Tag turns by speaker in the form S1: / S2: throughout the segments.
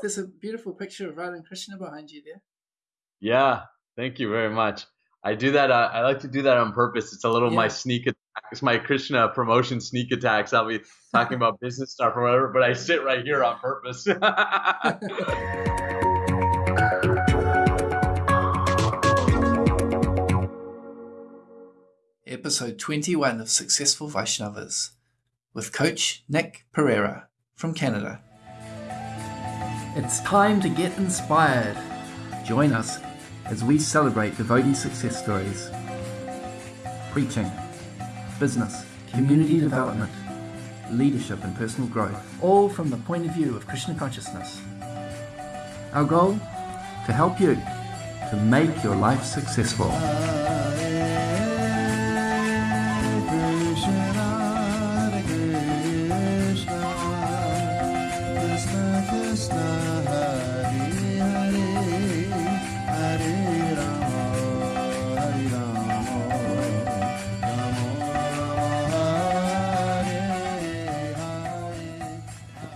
S1: There's a beautiful picture of Radha and Krishna behind you there.
S2: Yeah, thank you very much. I do that. Uh, I like to do that on purpose. It's a little yeah. my sneak attack. It's my Krishna promotion sneak attacks. I'll be talking about business stuff or whatever, but I sit right here on purpose.
S1: Episode 21 of Successful Vaishnavas with Coach Nick Pereira from Canada. It's time to get inspired. Join us as we celebrate devotee success stories, preaching, business, community development, leadership, and personal growth, all from the point of view of Krishna consciousness. Our goal? To help you to make your life successful.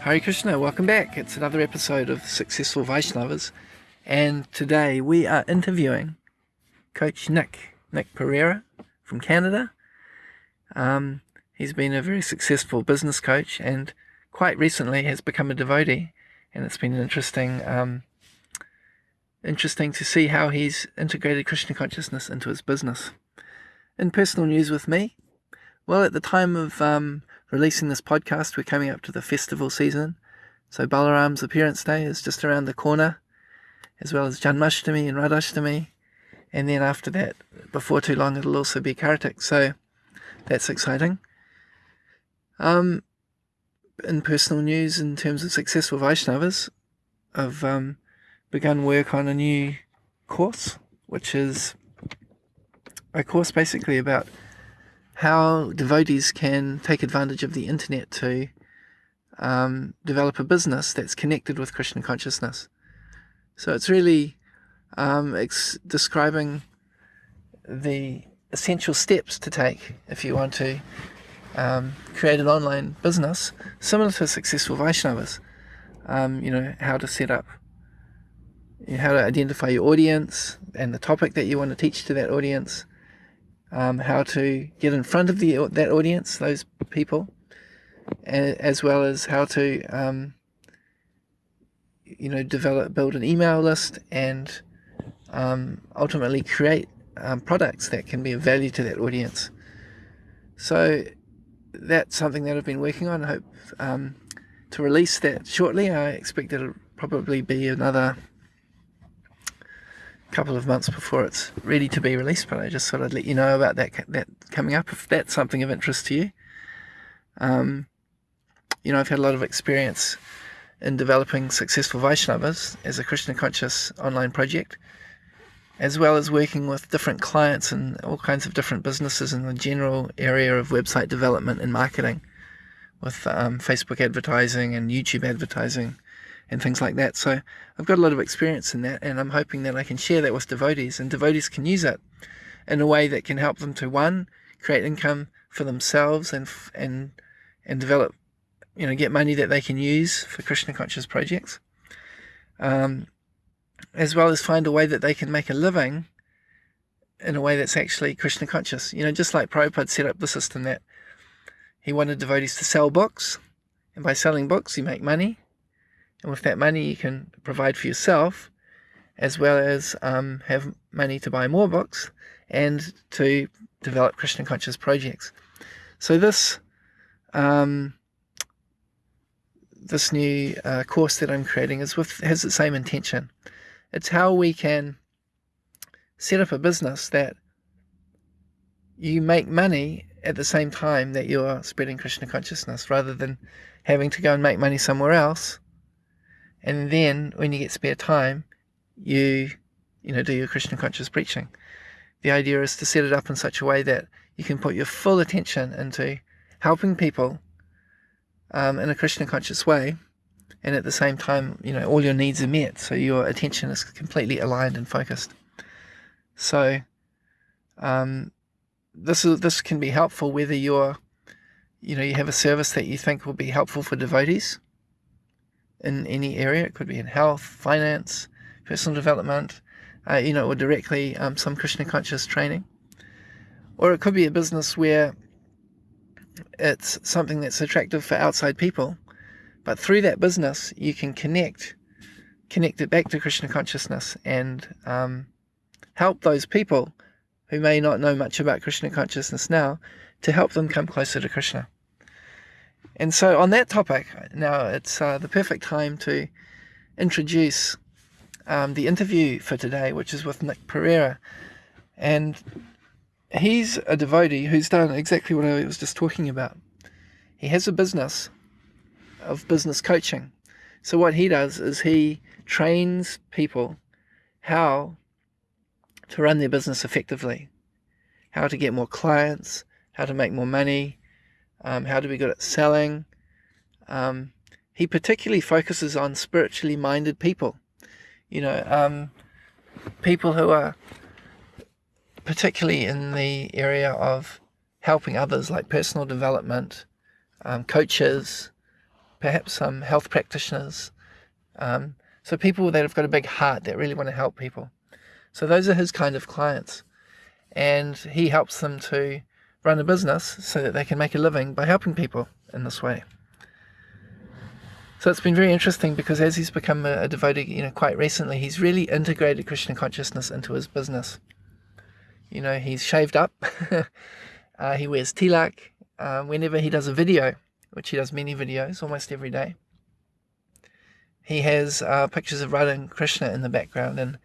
S1: Hare Krishna, welcome back. It's another episode of Successful Vaishnavas, and today we are interviewing Coach Nick, Nick Pereira from Canada. Um, he's been a very successful business coach and quite recently has become a devotee, and it's been interesting, um, interesting to see how he's integrated Krishna consciousness into his business. In personal news with me, well, at the time of um, releasing this podcast, we're coming up to the festival season. So Balaram's appearance day is just around the corner, as well as Janmashtami and Radhashtami. And then after that, before too long, it'll also be Kartik. So that's exciting. Um, in personal news, in terms of successful Vaishnavas, I've um, begun work on a new course, which is a course basically about how devotees can take advantage of the internet to um, develop a business that's connected with Krishna consciousness. So it's really um, it's describing the essential steps to take if you want to um, create an online business similar to successful Vaishnavas. Um, you know, how to set up, you know, how to identify your audience and the topic that you want to teach to that audience, um, how to get in front of the that audience, those people, as well as how to um, you know develop, build an email list, and um, ultimately create um, products that can be of value to that audience. So that's something that I've been working on. I hope um, to release that shortly. I expect it'll probably be another couple of months before it's ready to be released, but I just thought I'd let you know about that that coming up if that's something of interest to you. Um, you know, I've had a lot of experience in developing successful Vaishnavas as a Krishna conscious online project, as well as working with different clients and all kinds of different businesses in the general area of website development and marketing, with um, Facebook advertising and YouTube advertising and things like that. So I've got a lot of experience in that, and I'm hoping that I can share that with devotees, and devotees can use it in a way that can help them to one create income for themselves and and and develop, you know, get money that they can use for Krishna conscious projects, um, as well as find a way that they can make a living in a way that's actually Krishna conscious. You know, just like Prabhupada set up the system that he wanted devotees to sell books, and by selling books you make money and with that money, you can provide for yourself as well as um, have money to buy more books and to develop Krishna conscious projects. So this um, this new uh, course that I'm creating is with has the same intention. It's how we can set up a business that you make money at the same time that you're spreading Krishna consciousness rather than having to go and make money somewhere else and then when you get spare time, you you know do your Krishna conscious preaching. The idea is to set it up in such a way that you can put your full attention into helping people um, in a Krishna conscious way, and at the same time, you know, all your needs are met, so your attention is completely aligned and focused. So, um, this is, this can be helpful whether you're, you know, you have a service that you think will be helpful for devotees, in any area. It could be in health, finance, personal development, uh, you know, or directly um, some Krishna conscious training. Or it could be a business where it's something that's attractive for outside people, but through that business you can connect, connect it back to Krishna consciousness and um, help those people who may not know much about Krishna consciousness now to help them come closer to Krishna. And so, on that topic, now it's uh, the perfect time to introduce um, the interview for today, which is with Nick Pereira. And he's a devotee who's done exactly what I was just talking about. He has a business of business coaching. So, what he does is he trains people how to run their business effectively, how to get more clients, how to make more money, um, how to be good at selling. Um, he particularly focuses on spiritually minded people, you know, um, people who are particularly in the area of helping others, like personal development, um, coaches, perhaps some health practitioners. Um, so people that have got a big heart that really want to help people. So those are his kind of clients. And he helps them to run a business so that they can make a living by helping people in this way. So it's been very interesting because as he's become a, a devotee, you know, quite recently, he's really integrated Krishna consciousness into his business. You know, he's shaved up, uh, he wears tilak. Uh, whenever he does a video, which he does many videos almost every day, he has uh, pictures of Radha and Krishna in the background, and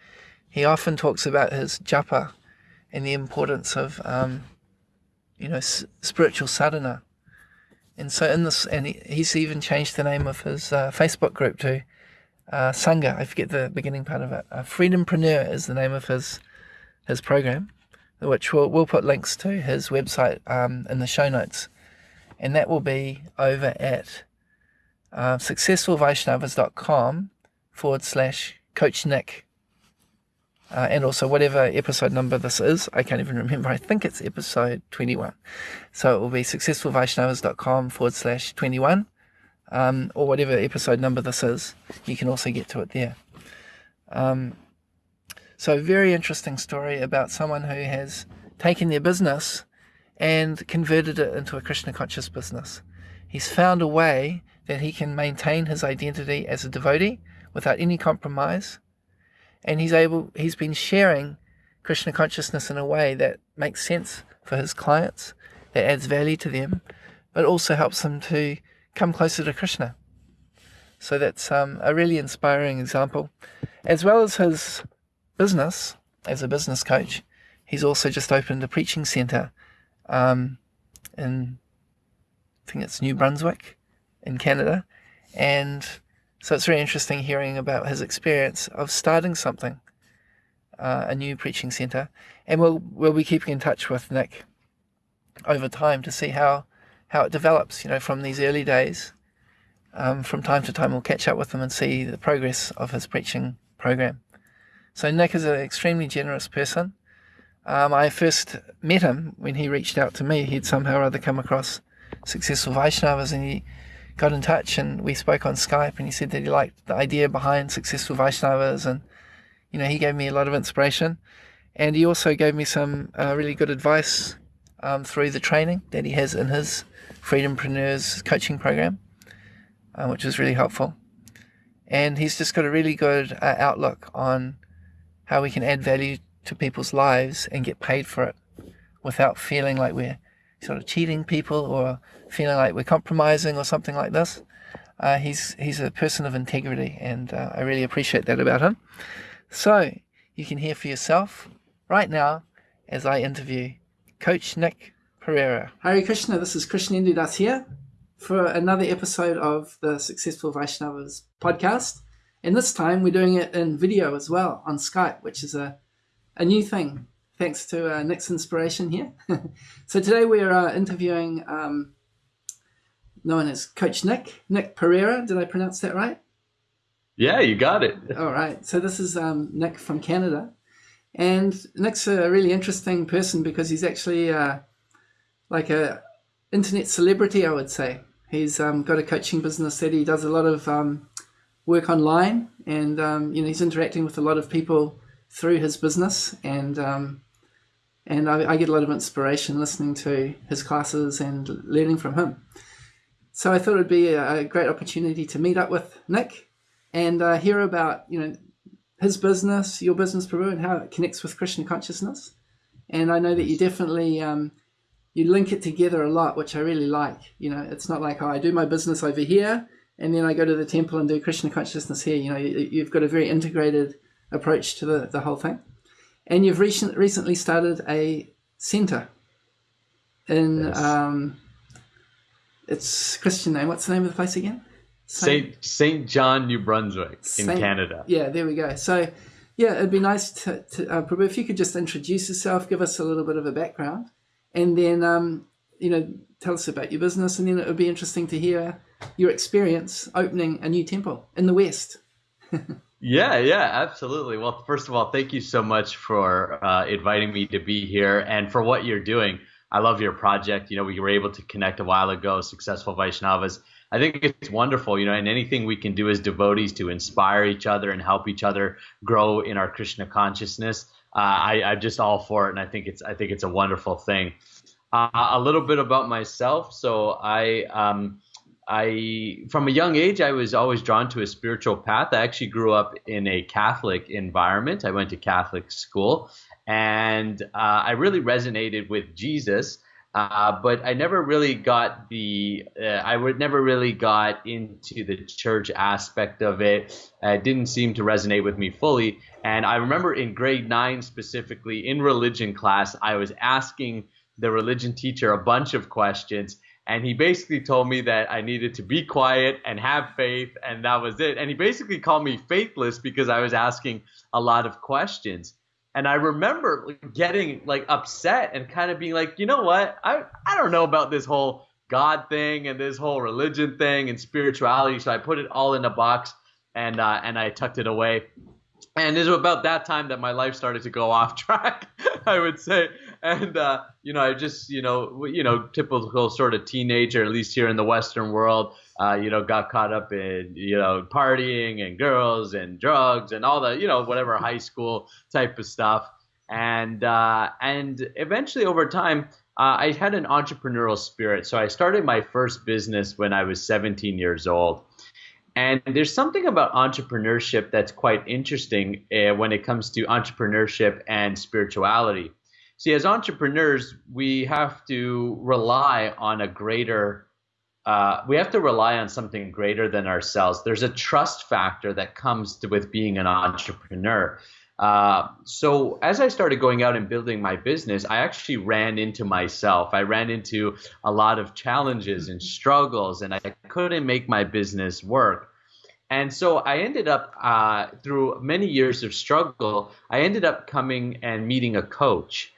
S1: he often talks about his japa and the importance of um, you know, spiritual sadhana. And so in this, and he, he's even changed the name of his uh, Facebook group to uh, Sangha. I forget the beginning part of it. Uh, Freedompreneur is the name of his his program, which we'll, we'll put links to his website um, in the show notes. And that will be over at uh, successfulvaishnavas.com forward slash coach Nick uh, and also whatever episode number this is. I can't even remember. I think it's episode 21. So it will be successfulvaishnavas.com forward slash 21, um, or whatever episode number this is. You can also get to it there. Um, so, very interesting story about someone who has taken their business and converted it into a Krishna conscious business. He's found a way that he can maintain his identity as a devotee without any compromise and he's able he's been sharing Krishna consciousness in a way that makes sense for his clients, that adds value to them, but also helps them to come closer to Krishna. So that's um, a really inspiring example. As well as his business as a business coach, he's also just opened a preaching center um, in, I think it's New Brunswick in Canada. And so it's very interesting hearing about his experience of starting something, uh, a new preaching centre, and we'll we'll be keeping in touch with Nick over time to see how how it develops. You know, from these early days. Um, from time to time, we'll catch up with him and see the progress of his preaching program. So Nick is an extremely generous person. Um, I first met him when he reached out to me. He'd somehow or other come across successful Vaishnavas, and he got in touch and we spoke on Skype and he said that he liked the idea behind successful Vaishnavas and you know he gave me a lot of inspiration. And he also gave me some uh, really good advice um, through the training that he has in his Freedompreneurs coaching program uh, which was really helpful. And he's just got a really good uh, outlook on how we can add value to people's lives and get paid for it without feeling like we're sort of cheating people or feeling like we're compromising or something like this. Uh, he's he's a person of integrity, and uh, I really appreciate that about him. So you can hear for yourself right now as I interview Coach Nick Pereira. Hare Krishna, this is Krishnendu Das here for another episode of the Successful Vaishnavas podcast. And this time we're doing it in video as well on Skype, which is a, a new thing thanks to uh, Nick's inspiration here. so today we're uh, interviewing um, known as Coach Nick, Nick Pereira. Did I pronounce that right?
S2: Yeah, you got it.
S1: All right. So this is um, Nick from Canada. And Nick's a really interesting person because he's actually uh, like a internet celebrity, I would say. He's um, got a coaching business that he does a lot of um, work online, and um, you know he's interacting with a lot of people through his business, and um, and I, I, get a lot of inspiration listening to his classes and learning from him. So I thought it'd be a, great opportunity to meet up with Nick and uh, hear about you know his business, your business, Prabhu, and how it connects with Krishna consciousness. And I know that you definitely um, you link it together a lot, which I really like. You know, it's not like oh, I do my business over here and then I go to the temple and do Krishna consciousness here. You know, you've got a very integrated approach to the, the whole thing. And you've recent, recently started a center in, yes. um, it's Christian name. What's the name of the place again?
S2: Saint Saint John, New Brunswick, Saint, in Canada.
S1: Yeah, there we go. So, yeah, it'd be nice to, to uh, Prabhu, if you could just introduce yourself, give us a little bit of a background, and then um, you know tell us about your business, and then it would be interesting to hear your experience opening a new temple in the West.
S2: yeah, yeah, absolutely. Well, first of all, thank you so much for uh, inviting me to be here and for what you're doing. I love your project. You know, we were able to connect a while ago, Successful Vaishnavas. I think it's wonderful, you know, and anything we can do as devotees to inspire each other and help each other grow in our Krishna consciousness. Uh, I, I'm just all for it, and I think it's I think it's a wonderful thing. Uh, a little bit about myself. So I um, I from a young age I was always drawn to a spiritual path. I actually grew up in a Catholic environment. I went to Catholic school, and uh, I really resonated with Jesus. Uh, but I never really got the uh, I would never really got into the church aspect of it. It didn't seem to resonate with me fully. And I remember in grade nine specifically in religion class, I was asking the religion teacher a bunch of questions and he basically told me that I needed to be quiet and have faith, and that was it. And he basically called me faithless because I was asking a lot of questions. And I remember getting like upset and kind of being like, you know what? I I don't know about this whole God thing and this whole religion thing and spirituality. So I put it all in a box and uh, and I tucked it away. And it was about that time that my life started to go off track, I would say and uh, you know, I just you know, you know, typical sort of teenager, at least here in the Western world, uh, you know, got caught up in you know partying and girls and drugs and all the you know whatever high school type of stuff, and uh, and eventually over time. Uh, I had an entrepreneurial spirit, so I started my first business when I was 17 years old. And there's something about entrepreneurship that's quite interesting uh, when it comes to entrepreneurship and spirituality. See, as entrepreneurs, we have to rely on a greater, uh, we have to rely on something greater than ourselves. There's a trust factor that comes to, with being an entrepreneur. Uh, so as I started going out and building my business, I actually ran into myself. I ran into a lot of challenges and struggles, and I couldn't make my business work. And so I ended up, uh, through many years of struggle, I ended up coming and meeting a coach.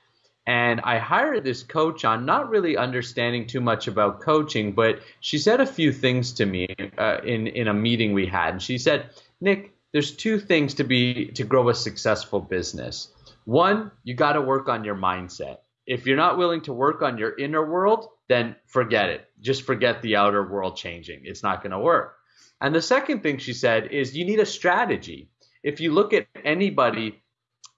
S2: And I hired this coach on, not really understanding too much about coaching, but she said a few things to me uh, in in a meeting we had. And she said, "Nick, there's two things to be to grow a successful business. One, you got to work on your mindset. If you're not willing to work on your inner world, then forget it. Just forget the outer world changing. It's not going to work. And the second thing she said is you need a strategy. If you look at anybody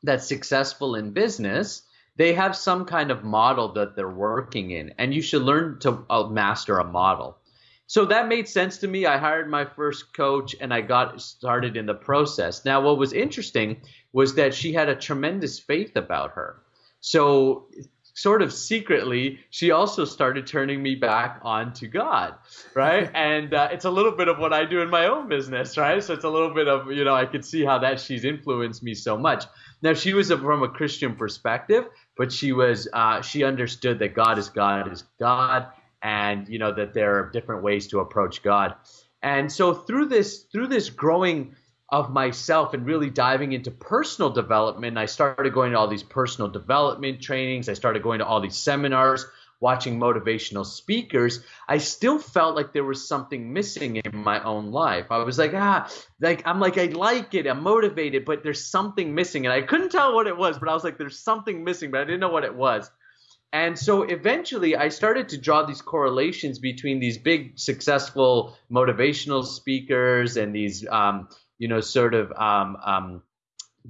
S2: that's successful in business, they have some kind of model that they're working in, and you should learn to uh, master a model. So that made sense to me. I hired my first coach and I got started in the process. Now, what was interesting was that she had a tremendous faith about her. So, sort of secretly, she also started turning me back on to God, right? and uh, it's a little bit of what I do in my own business, right? So, it's a little bit of, you know, I could see how that she's influenced me so much. Now, she was a, from a Christian perspective, but she was uh, she understood that God is God is God, and you know that there are different ways to approach God. And so through this through this growing of myself and really diving into personal development, I started going to all these personal development trainings. I started going to all these seminars watching motivational speakers, I still felt like there was something missing in my own life. I was like, ah, like I'm like I like it, I'm motivated, but there's something missing, and I couldn't tell what it was, but I was like, there's something missing, but I didn't know what it was. and so eventually I started to draw these correlations between these big successful motivational speakers and these, um, you know, sort of um, um,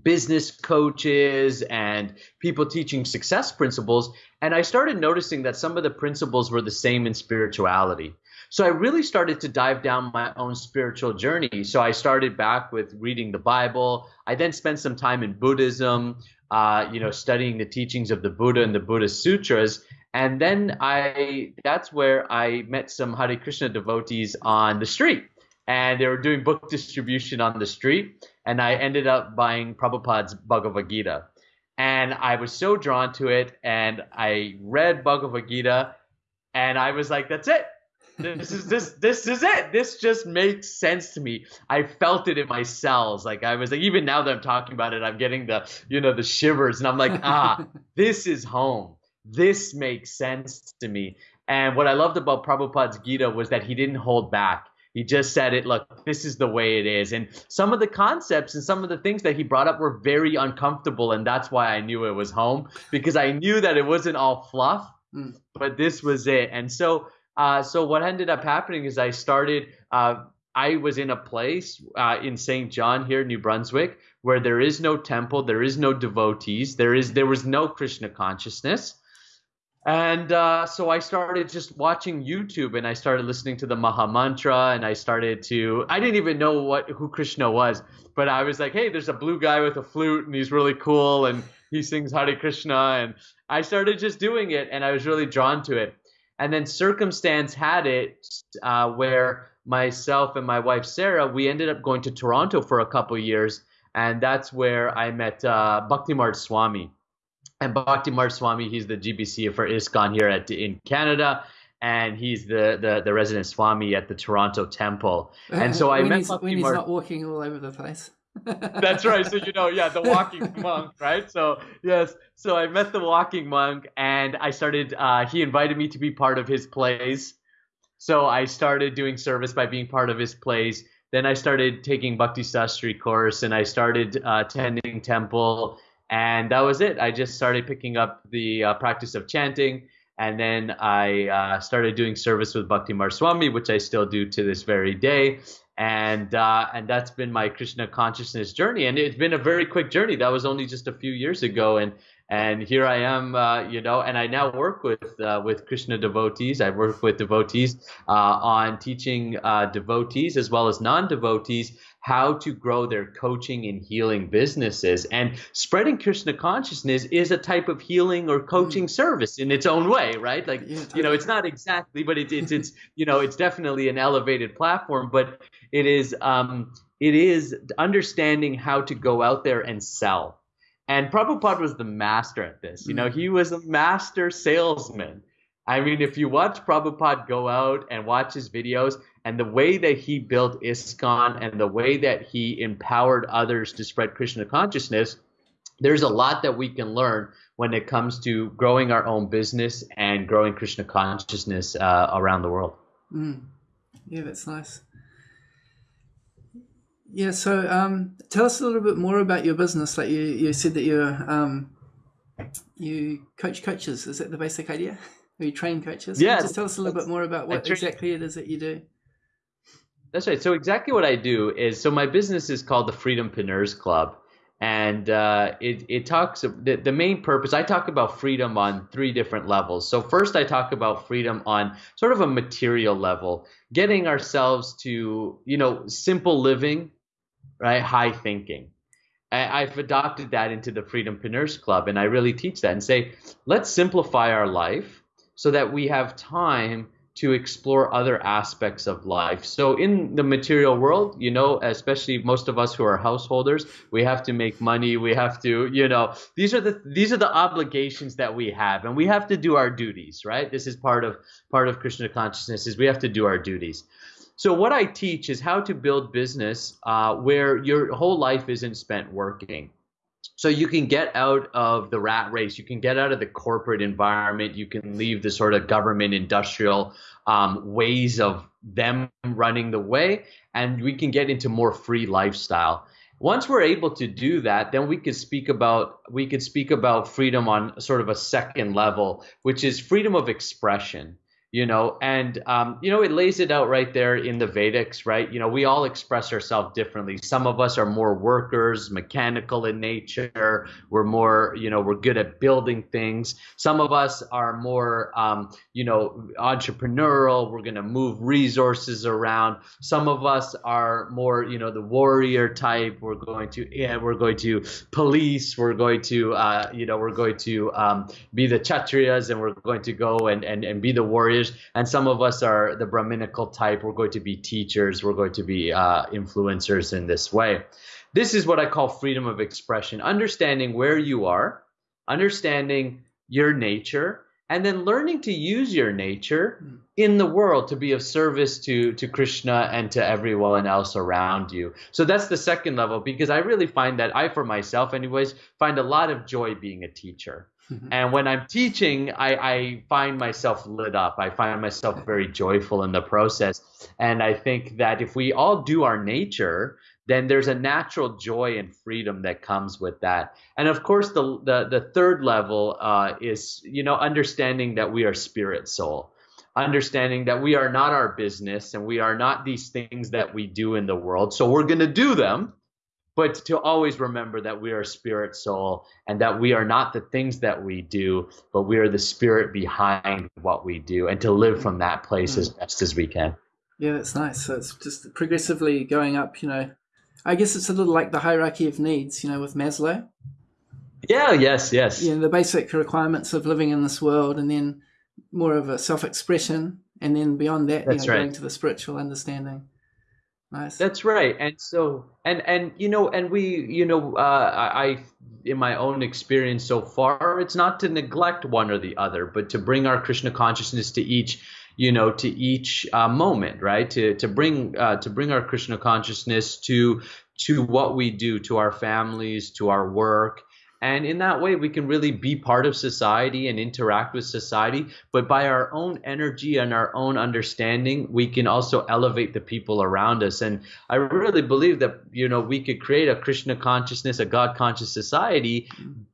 S2: business coaches and people teaching success principles. And I started noticing that some of the principles were the same in spirituality. So I really started to dive down my own spiritual journey. So I started back with reading the Bible. I then spent some time in Buddhism, uh, you know, studying the teachings of the Buddha and the Buddhist sutras. And then I, that's where I met some Hare Krishna devotees on the street. And they were doing book distribution on the street. And I ended up buying Prabhupada's Bhagavad Gita. And I was so drawn to it. And I read Bhagavad Gita. And I was like, that's it this is this this is it. This just makes sense to me. I felt it in my cells. Like I was like, even now that I'm talking about it, I'm getting the you know the shivers, and I'm like, ah, this is home. This makes sense to me. And what I loved about Prabhupada's Gita was that he didn't hold back. He just said it, look, this is the way it is. And some of the concepts and some of the things that he brought up were very uncomfortable. And that's why I knew it was home because I knew that it wasn't all fluff, mm. but this was it. And so uh, so what ended up happening is I started. Uh, I was in a place uh, in St. John here, New Brunswick, where there is no temple, there is no devotees, there is there was no Krishna consciousness, and uh, so I started just watching YouTube, and I started listening to the Maha Mantra, and I started to. I didn't even know what who Krishna was, but I was like, hey, there's a blue guy with a flute, and he's really cool, and he sings Hare Krishna, and I started just doing it, and I was really drawn to it. And then circumstance had it uh, where myself and my wife Sarah, we ended up going to Toronto for a couple years, and that's where I met uh, Bhaktimarga Swami. And Bhaktimarga Swami, he's the GBC for ISKCON here at in Canada, and he's the, the, the resident Swami at the Toronto Temple. And so I
S1: when
S2: met
S1: he's, when he's not walking all over the place.
S2: That's right. So you know, yeah, the walking monk, right? So yes, so I met the walking monk, and I started. Uh, he invited me to be part of his plays. So I started doing service by being part of his plays. Then I started taking Bhakti Sastri course, and I started uh, attending temple, and that was it. I just started picking up the uh, practice of chanting, and then I uh, started doing service with Bhaktimarga Swami, which I still do to this very day and uh, and that's been my Krishna consciousness journey, and it's been a very quick journey. That was only just a few years ago, and and here I am, uh, you know, and I now work with uh, with Krishna devotees. I work with devotees uh, on teaching uh, devotees as well as non-devotees how to grow their coaching and healing businesses. And spreading Krishna consciousness is a type of healing or coaching mm. service in its own way, right? Like, yeah, totally. you know, it's not exactly, but it, it's it's you know, it's definitely an elevated platform, but it is um, it is understanding how to go out there and sell and Prabhupada was the master at this. You know, he was a master salesman. I mean, if you watch Prabhupada go out and watch his videos and the way that he built ISKCON and the way that he empowered others to spread Krishna consciousness, there's a lot that we can learn when it comes to growing our own business and growing Krishna consciousness uh, around the world.
S1: Mm. Yeah, that's nice. Yeah, so um, tell us a little bit more about your business. Like you, you said that you um, you coach coaches. Is that the basic idea? You train coaches?
S2: Yeah.
S1: Just tell us a little bit more about what exactly it is that you do.
S2: That's right. So exactly what I do is so my business is called the Freedom Freedompreneurs Club, and uh, it it talks the, the main purpose. I talk about freedom on three different levels. So first, I talk about freedom on sort of a material level, getting ourselves to you know simple living right? High thinking. I've adopted that into the Freedom Freedompreneurs Club, and I really teach that and say, let's simplify our life so that we have time to explore other aspects of life. So in the material world, you know, especially most of us who are householders, we have to make money, we have to, you know, these are the these are the obligations that we have and we have to do our duties, right? This is part of part of Krishna consciousness is we have to do our duties. So what I teach is how to build business uh, where your whole life isn't spent working. So you can get out of the rat race. You can get out of the corporate environment. You can leave the sort of government industrial um, ways of them running the way, and we can get into more free lifestyle. once we're able to do that then we could speak about we could speak about freedom on sort of a second level which is freedom of expression you know and um, you know it lays it out right there in the vedics right? You know we all express ourselves differently. Some of us are more workers mechanical in nature. We're more you know we're good at building things. Some of us are more um, you know entrepreneurial. We're going to move resources around. Some of us are more you know the warrior type. We're going to yeah we're going to police. We're going to uh, you know we're going to um, be the kshatriyas and we're going to go and, and and be the warriors and some of us are the Brahminical type. We're going to be teachers. We're going to be uh, influencers in this way. This is what I call freedom of expression, understanding where you are, understanding your nature, and then learning to use your nature in the world to be of service to to Krishna and to everyone else around you. So that's the second level because I really find that I for myself anyways find a lot of joy being a teacher. Mm-hmm. And when I'm teaching, I, I, find myself lit up. I find myself very joyful in the process. And I think that if we all do our nature, then there's a natural joy and freedom that comes with that. And of course, the the, the third level uh, is you know understanding that we are spirit soul, understanding that we are not our business and we are not these things that we do in the world. So we're going to do them but to always remember that we are spirit soul and that we are not the things that we do, but we are the spirit behind what we do, and to live from that place mm. as best as we can.
S1: Yeah, that's nice. So it's just progressively going up, you know. I guess it's a little like the hierarchy of needs, you know, with Maslow.
S2: Yeah, yes, yes.
S1: Yeah, the basic requirements of living in this world, and then more of a self expression, and then beyond that, that's you know, right. going to the spiritual understanding. Nice.
S2: That's right. And so, and and you know, and we, you know, uh, I, in my own experience so far, it's not to neglect one or the other, but to bring our Krishna consciousness to each, you know, to each uh, moment, right? To to bring uh, to bring our Krishna consciousness to to what we do, to our families, to our work, and in that way, we can really be part of society and interact with society. But by our own energy and our own understanding, we can also elevate the people around us. And I really believe that, you know, we could create a Krishna consciousness, a God conscious society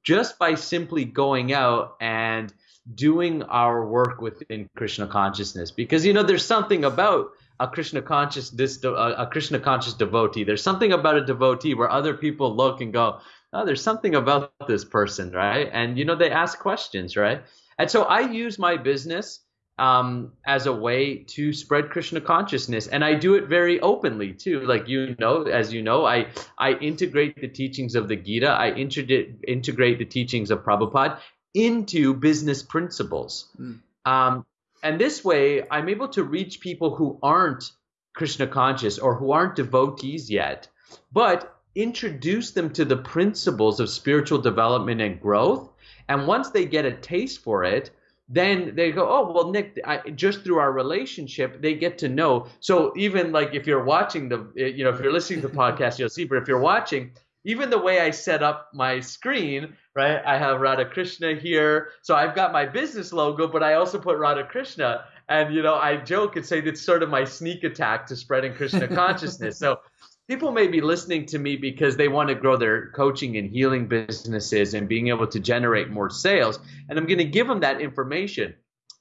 S2: just by simply going out and doing our work within Krishna consciousness. Because, you know, there's something about a Krishna conscious this a Krishna conscious devotee. There's something about a devotee where other people look and go, oh, there's something about this person, right? And you know, they ask questions, right? And so I use my business um, as a way to spread Krishna consciousness, and I do it very openly too. Like you know, as you know, I I integrate the teachings of the Gita, I integrate integrate the teachings of Prabhupada into business principles. Mm. Um, and this way, I'm able to reach people who aren't Krishna conscious or who aren't devotees yet, but introduce them to the principles of spiritual development and growth. And once they get a taste for it, then they go, oh, well, Nick, I, just through our relationship, they get to know. So even like if you're watching the, eh, you know, if you're listening to the podcast, you'll see, but if you're watching, even the way I set up my screen, right? I have Radha Krishna here. So I've got my business logo, but I also put Radha Krishna. And, you know, I joke and say it's sort of my sneak attack to spreading Krishna consciousness. So people may be listening to me because they want to grow their coaching and healing businesses and being able to generate more sales. And I'm going to give them that information,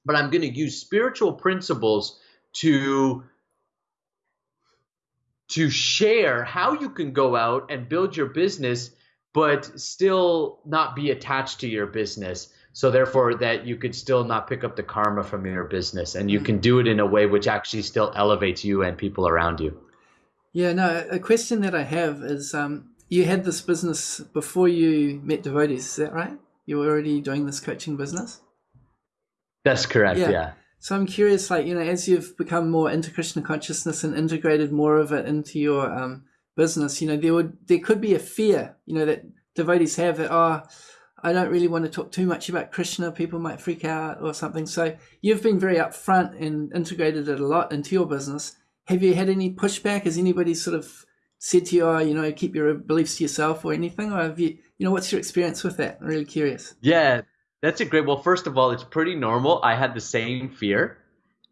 S2: but I'm going to use spiritual principles to to share how you can go out and build your business but still not be attached to your business so therefore that you could still not pick up the karma from your business and you can do it in a way which actually still elevates you and people around you
S1: yeah, no, a question that I have is um, you had this business before you met devotees, is that right? You were already doing this coaching business?
S2: That's correct, yeah. yeah.
S1: So I'm curious, like, you know, as you've become more into Krishna consciousness and integrated more of it into your um, business, you know, there would there could be a fear, you know, that devotees have that, oh, I don't really want to talk too much about Krishna. People might freak out or something. So you've been very upfront and integrated it a lot into your business have you had any pushback? Has anybody sort of said to you, oh, you know, keep your beliefs to yourself or anything? Or have you, you know, what's your experience with that? I'm really curious.
S2: Yeah, that's a great. Well, first of all, it's pretty normal. I had the same fear.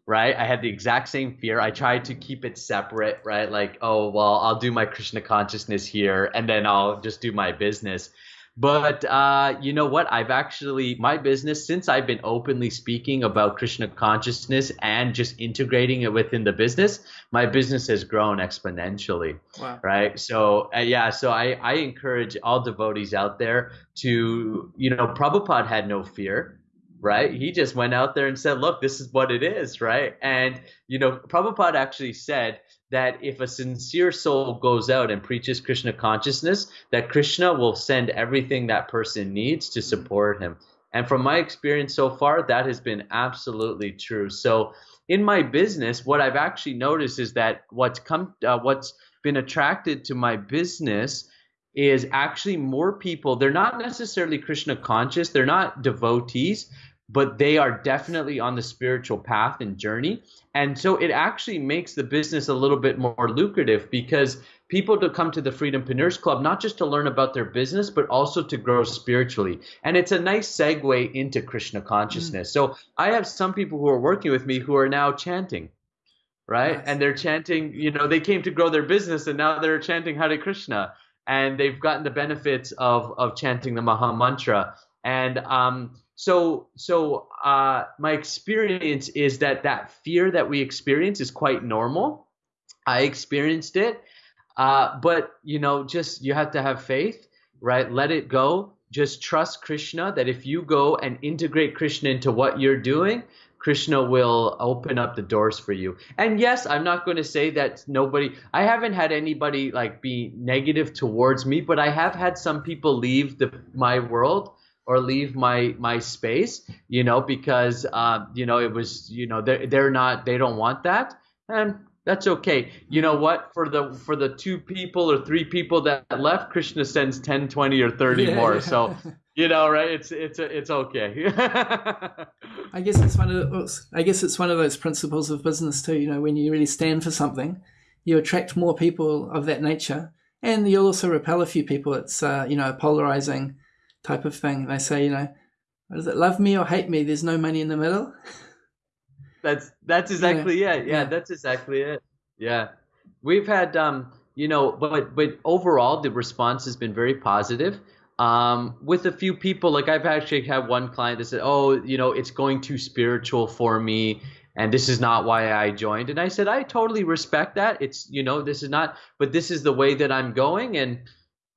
S2: right? I had the exact same fear. I tried to keep it separate, right? Like, oh, well, I'll do my Krishna consciousness here and then I'll just do my business. But uh, you know what? I've actually, my business, since I've been openly speaking about Krishna consciousness and just integrating it within the business, my business has grown exponentially. Wow. Right. So, uh, yeah, so I, I encourage all devotees out there to, you know, Prabhupada had no fear right? He just went out there and said, look, this is what it is, right? And, you know, Prabhupada actually said that if a sincere soul goes out and preaches Krishna consciousness, that Krishna will send everything that person needs to support him. And from my experience so far, that has been absolutely true. So in my business, what I've actually noticed is that what's come, uh, what's been attracted to my business is actually more people. They're not necessarily Krishna conscious. They're not devotees, but they are definitely on the spiritual path and journey. And so it actually makes the business a little bit more lucrative because people to come to the Freedompreneurs Club not just to learn about their business, but also to grow spiritually. And it's a nice segue into Krishna consciousness. Mm. So I have some people who are working with me who are now chanting. Right. Yes. And they're chanting, you know, they came to grow their business and now they're chanting Hare Krishna and they've gotten the benefits of, of chanting the Maha Mantra. And um, so so uh, my experience is that that fear that we experience is quite normal. I experienced it. Uh, but you know just you have to have faith right? Let it go. Just trust krishna that if you go and integrate krishna into what you're doing krishna will open up the doors for you. And yes i'm not going to say that nobody i haven't had anybody like be negative towards me but i have had some people leave the my world or leave my my space you know because uh, you know it was you know they're, they're not they don't want that and that's okay. You know what? For the for the two people or three people that left krishna sends 10 20 or 30 yeah, more. yeah. so you know right? It's it's it's okay.
S1: I guess it's one of those, i guess it's one of those principles of business too you know when you really stand for something you attract more people of that nature and you'll also repel a few people. It's uh, you know polarizing type of thing. They say, you know, does it, love me or hate me? There's no money in the middle.
S2: That's that's exactly yeah. it. Yeah, yeah, that's exactly it. Yeah, we've had um, you know, but but overall the response has been very positive. Um, with a few people, like I've actually had one client that said, "Oh, you know, it's going too spiritual for me." and this is not why I joined. And I said, I totally respect that. It's, you know, this is not, but this is the way that I'm going. And,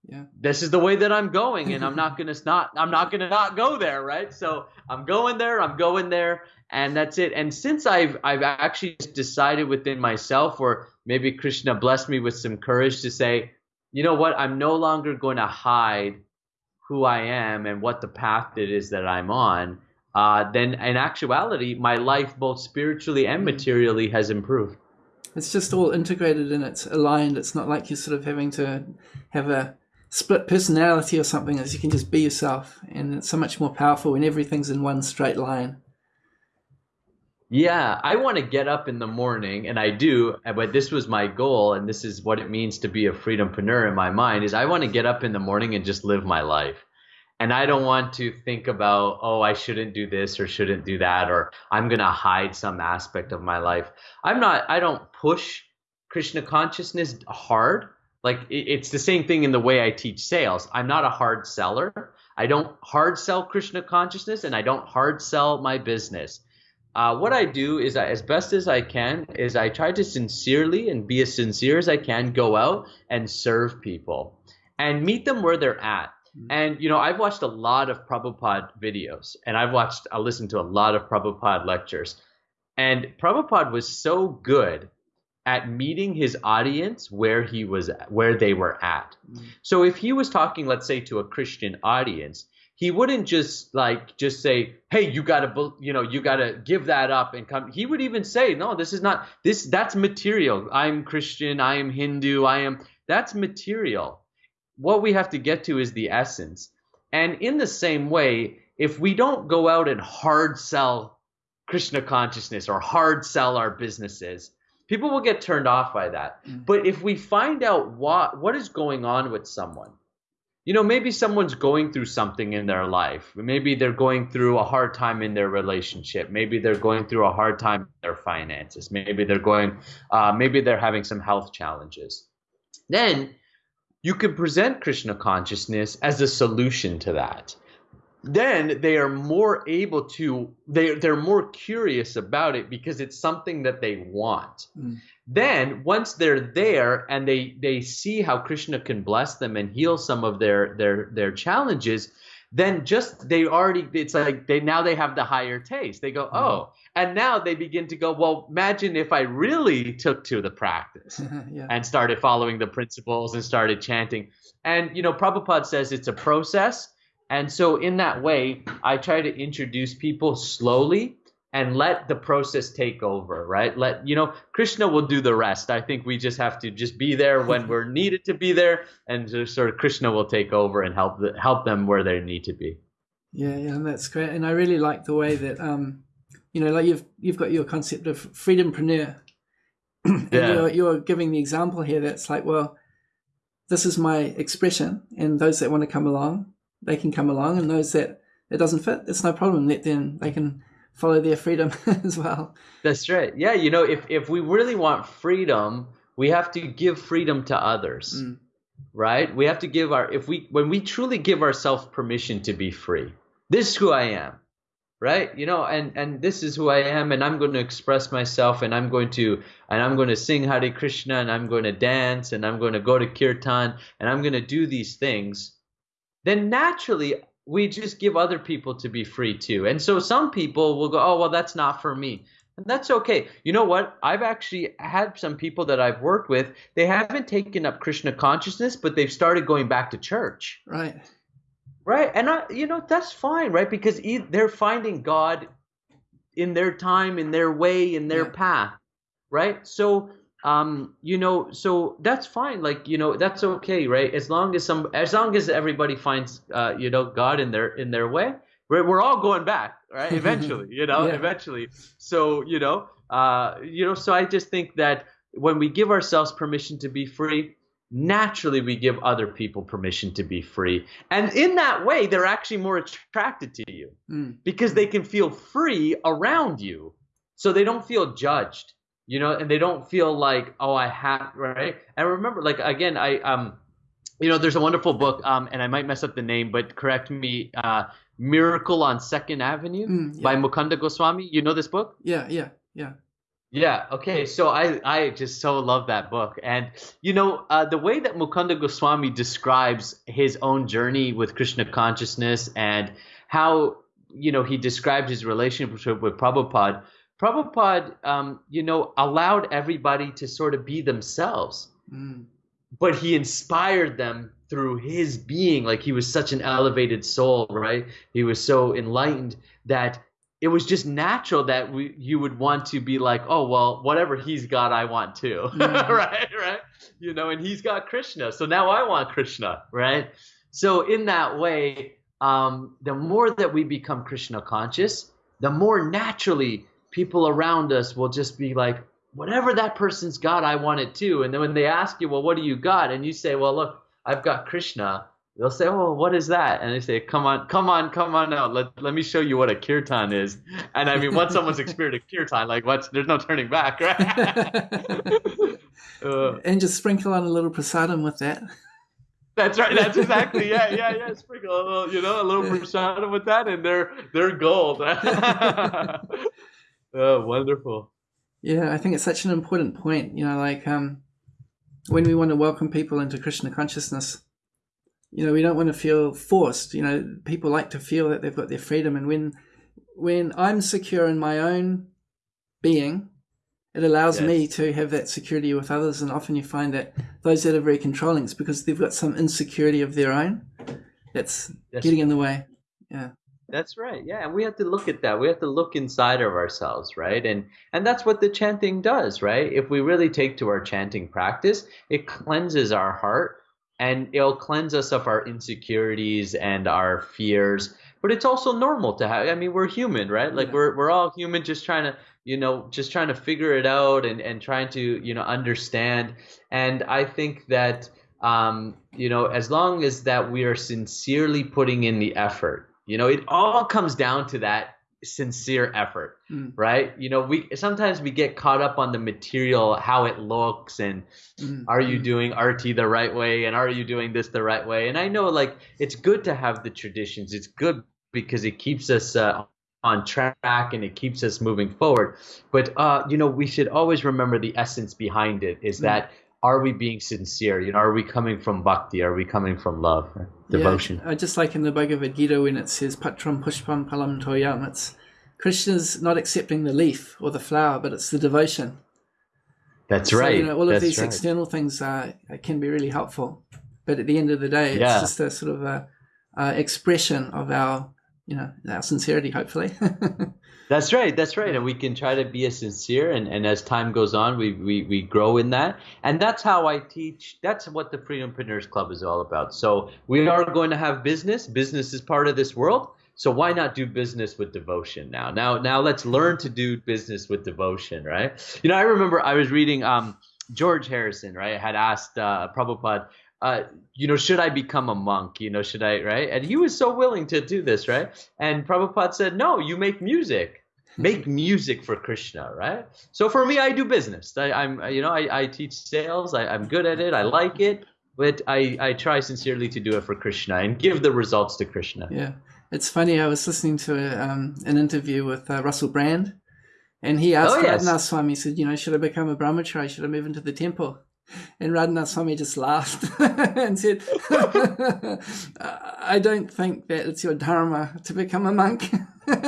S2: yeah. This is the way that i'm going and i'm not gonna not i'm not gonna not go there right? So i'm going there i'm going there and that's it. And since i've i've actually decided within myself or maybe krishna blessed me with some courage to say you know what? I'm no longer going to hide who i am and what the path it is that i'm on. Uh, then in actuality my life both spiritually and mm. materially has improved.
S1: It's just all integrated and it's aligned. It's not like you're sort of having to have a split personality or something is you can just be yourself and it's so much more powerful when everything's in one straight line.
S2: Yeah i want to get up in the morning and i do but this was my goal and this is what it means to be a freedompreneur in my mind is i want to get up in the morning and just live my life. And i don't want to think about oh i shouldn't do this or shouldn't do that or i'm going to hide some aspect of my life. I'm not i don't push krishna consciousness hard like it's the same thing in the way I teach sales. I'm not a hard seller. I don't hard sell Krishna consciousness and I don't hard sell my business. Uh, what I do is, I, as best as I can, is I try to sincerely and be as sincere as I can go out and serve people and meet them where they're at. Mm-hmm. And you know, I've watched a lot of Prabhupada videos, and I've watched, I listened to a lot of Prabhupada lectures, and Prabhupada was so good at meeting his audience where he was where they were at. Mm-hmm. So if he was talking let's say to a Christian audience, he wouldn't just like just say, "Hey, you got to you know, you got to give that up and come." He would even say, "No, this is not this that's material. I'm Christian, I am Hindu, I am that's material. What we have to get to is the essence." And in the same way, if we don't go out and hard sell Krishna consciousness or hard sell our businesses, people will get turned off by that. Mm-hmm. But if we find out what what is going on with someone, you know, maybe someone's going through something in their life. Maybe they're going through a hard time in their relationship. Maybe they're going through a hard time in their finances. Maybe they're going, uh, maybe they're having some health challenges. Then you can present Krishna consciousness as a solution to that. Then they are more able to, they, they're more curious about it because it's something that they want. Mm. Then once they're there and they they see how Krishna can bless them and heal some of their their their challenges, then just they already it's like they now they have the higher taste. They go, mm-hmm. "Oh." And now they begin to go, "Well, imagine if I really took to the practice yeah. and started following the principles and started chanting." And you know, Prabhupada says it's a process. And so in that way, I try to introduce people slowly and let the process take over right? Let you know krishna will do the rest. I think we just have to just be there when we're needed to be there and just sort of krishna will take over and help the, help them where they need to be.
S1: Yeah yeah that's great. And i really like the way that um you know like you've you've got your concept of freedompreneur. And yeah. you're, you're giving the example here that's like well this is my expression and those that want to come along they can come along and those that it doesn't fit it's no problem let them they can follow their freedom as well.
S2: That's right. Yeah, you know, if if we really want freedom, we have to give freedom to others. Mm. Right? We have to give our if we when we truly give ourselves permission to be free. This is who I am. Right? You know, and and this is who I am and I'm going to express myself and I'm going to and I'm going to sing Hare Krishna and I'm going to dance and I'm going to go to kirtan and I'm going to do these things. Then naturally we just give other people to be free too. And so some people will go, oh, well, that's not for me. And that's okay. You know what? I've actually had some people that I've worked with, they haven't taken up Krishna consciousness, but they've started going back to church.
S1: Right.
S2: Right. And, I, you know, that's fine, right? Because they're finding God in their time, in their way, in their yeah. path. Right. So, um, you know, so that's fine. Like, you know, that's okay, right? As long as some, as long as everybody finds, uh, you know, God in their in their way, we're we're all going back, right? Eventually, you know, yeah. eventually. So, you know, uh, you know, so I just think that when we give ourselves permission to be free, naturally we give other people permission to be free, and in that way, they're actually more attracted to you mm. because they can feel free around you, so they don't feel judged you know, and they don't feel like, oh, I have right. And remember, like again, I um, you know, there's a wonderful book, um, and I might mess up the name, but correct me, uh, Miracle on Second Avenue mm, yeah. by Mukunda Goswami. You know this book?
S1: Yeah, yeah, yeah.
S2: Yeah. Okay. So I I just so love that book, and you know uh, the way that Mukunda Goswami describes his own journey with Krishna consciousness and how you know he described his relationship with Prabhupada Prabhupada, um, you know, allowed everybody to sort of be themselves, mm. but he inspired them through his being. Like he was such an elevated soul, right? He was so enlightened that it was just natural that we, you would want to be like, oh well, whatever he's got, I want too, mm. right? Right? You know, and he's got Krishna, so now I want Krishna, right? So in that way, um, the more that we become Krishna conscious, the more naturally people around us will just be like, whatever that person's got, I want it too. And then when they ask you, well, what do you got? And you say, well, look, I've got Krishna. They'll say, oh, what is that? And they say, come on, come on, come on out. Let, let me show you what a kirtan is. And I mean, once someone's experienced a kirtan, like what's, there's no turning back, right?
S1: uh, and just sprinkle on a little prasadam with that.
S2: That's right. That's exactly. Yeah, yeah, yeah. Sprinkle a little, you know, a little prasadam with that, and they're they're gold. Oh, wonderful.
S1: Yeah, I think it's such an important point. You know, like um, when we want to welcome people into Krishna consciousness, you know, we don't want to feel forced. You know, people like to feel that they've got their freedom, and when when I'm secure in my own being, it allows yes. me to have that security with others. And often you find that those that are very controlling, it's because they've got some insecurity of their own that's yes. getting in the way. Yeah.
S2: That's right. Yeah, and we have to look at that. We have to look inside of ourselves, right? And and that's what the chanting does, right? If we really take to our chanting practice, it cleanses our heart and it'll cleanse us of our insecurities and our fears. But it's also normal to have I mean, we're human, right? Like yeah. we're we're all human just trying to, you know, just trying to figure it out and and trying to, you know, understand. And I think that um, you know, as long as that we are sincerely putting in the effort, you know, it all comes down to that sincere effort, mm. right? You know, we sometimes we get caught up on the material, how it looks, and mm. are you mm. doing arati the right way, and are you doing this the right way? And I know, like, it's good to have the traditions. It's good because it keeps us uh, on track and it keeps us moving forward. But uh, you know, we should always remember the essence behind it is mm. that are we being sincere? You know, are we coming from bhakti? Are we coming from love, devotion?
S1: Yeah, just like in the Bhagavad Gita when it says patram pushpam phalam toyam, it's Krishna's not accepting the leaf or the flower, but it's the devotion.
S2: That's so, right.
S1: You know, all
S2: of
S1: these
S2: right.
S1: external things uh, can be really helpful, but at the end of the day, it's yeah. just a sort of a, a expression of our, you know, our sincerity, hopefully.
S2: That's right. That's right. And we can try to be as sincere. And, and as time goes on, we, we, we grow in that. And that's how I teach. That's what the Freedompreneurs Club is all about. So we are going to have business. Business is part of this world. So why not do business with devotion now? Now, now let's learn to do business with devotion, right? You know, I remember I was reading um, George Harrison, right? Had asked uh, Prabhupada, uh, you know, should I become a monk? You know, should I, right? And he was so willing to do this, right? And Prabhupada said, no, you make music. Make music for Krishna, right? So for me, I do business. I, am you know, I, I teach sales. I, I'm good at it. I like it, but I, I try sincerely to do it for Krishna and give the results to Krishna.
S1: Yeah, it's funny. I was listening to a, um, an interview with uh, Russell Brand, and he asked oh, yes. Swami, he said, you know, should I become a brahmachari? Should I move into the temple? And Radhanath Swami just laughed and said, I don't think that it's your dharma to become a monk.
S2: that's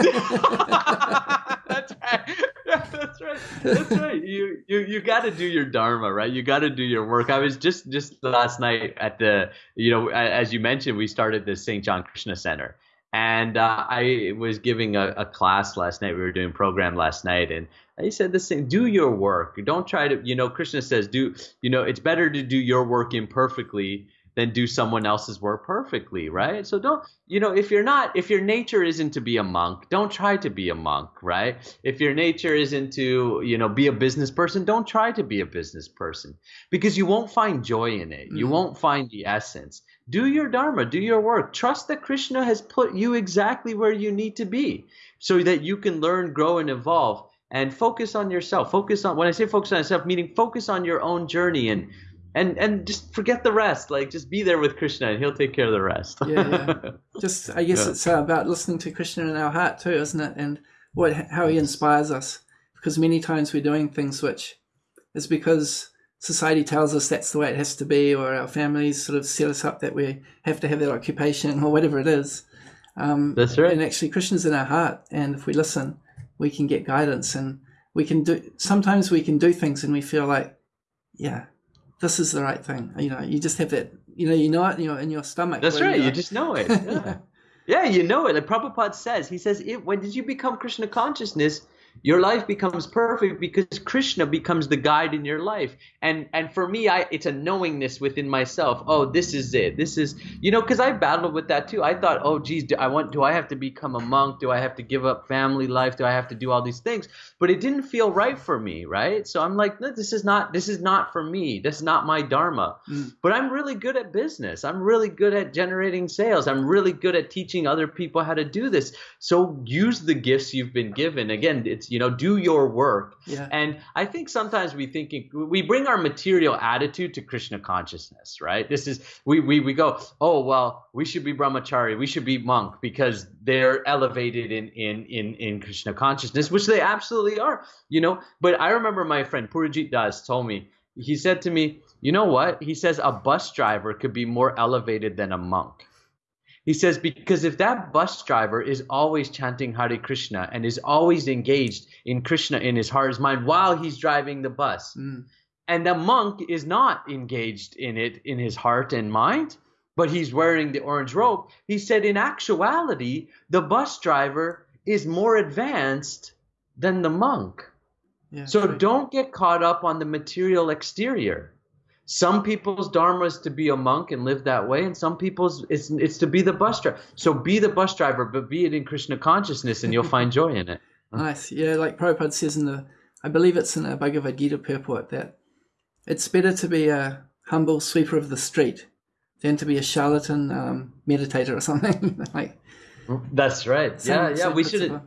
S2: right. that's right. That's right. You you you got to do your dharma, right? You got to do your work. I was just just last night at the you know as you mentioned, we started the St. John Krishna Center, and uh, I was giving a, a, class last night. We were doing program last night, and he said the same. Do your work. Don't try to. You know, Krishna says, do. You know, it's better to do your work imperfectly than do someone else's work perfectly, right? So don't. You know, if you're not, if your nature isn't to be a monk, don't try to be a monk, right? If your nature isn't to, you know, be a business person, don't try to be a business person because you won't find joy in it. You mm. won't find the essence do your dharma do your work trust that krishna has put you exactly where you need to be so that you can learn grow and evolve and focus on yourself focus on when i say focus on yourself meaning focus on your own journey and and and just forget the rest like just be there with krishna and he'll take care of the rest
S1: yeah, yeah. just i guess yeah. it's uh, about listening to krishna in our heart too isn't it and what how he inspires us because many times we're doing things which is because society tells us that's the way it has to be, or our families sort of set us up that we have to have that occupation or whatever it is.
S2: Um, that's right.
S1: And actually, Krishna's in our heart, and if we listen, we can get guidance, and we can do. Sometimes we can do things, and we feel like, yeah, this is the right thing. You know, you just have that. You know, you know it in your in your stomach.
S2: That's right. You, you just know it. Yeah. yeah, you know it. Like Prabhupada says, he says, it, when did you become Krishna consciousness? Your life becomes perfect because krishna becomes the guide in your life. And and for me i it's a knowingness within myself. Oh this is it. This is you know because i battled with that too. I thought oh geez do i want do i have to become a monk? Do i have to give up family life? Do i have to do all these things? But it didn't feel right for me right? So i'm like no, this is not this is not for me. This is not my dharma. Mm. but i'm really good at business. I'm really good at generating sales. I'm really good at teaching other people how to do this. So use the gifts you've been given. Again it's you know do your work. Yeah. and i think sometimes we think we bring our material attitude to krishna consciousness right? This is we, we we go oh well we should be brahmachari we should be monk because they're elevated in in in in krishna consciousness which they absolutely are you know? But i remember my friend purajit das told me he said to me you know what? He says a bus driver could be more elevated than a monk he says, because if that bus driver is always chanting Hare Krishna and is always engaged in Krishna in his heart, his mind while he's driving the bus, mm. and the monk is not engaged in it in his heart and mind, but he's wearing the orange robe, he said, in actuality, the bus driver is more advanced than the monk. Yeah, so right. don't get caught up on the material exterior some people's dharma is to be a monk and live that way, and some people's it's it's to be the bus driver. So be the bus driver, but be it in Krishna consciousness, and you'll find joy in it.
S1: Nice, yeah. Like Prabhupada says in the, I believe it's in the Bhagavad Gita purport that it's better to be a humble sweeper of the street than to be a charlatan um, meditator or something like.
S2: That's right. Same, yeah, yeah. We should.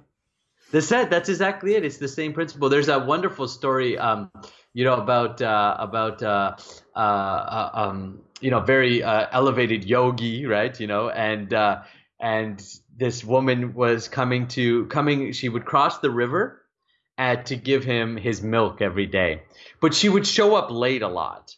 S2: That's that. That's exactly it. It's the same principle. There's that wonderful story, um, you know, about uh, about uh, uh, uh um, you know, very uh, elevated yogi, right? You know, and uh, and this woman was coming to coming. She would cross the river, to give him his milk every day, but she would show up late a lot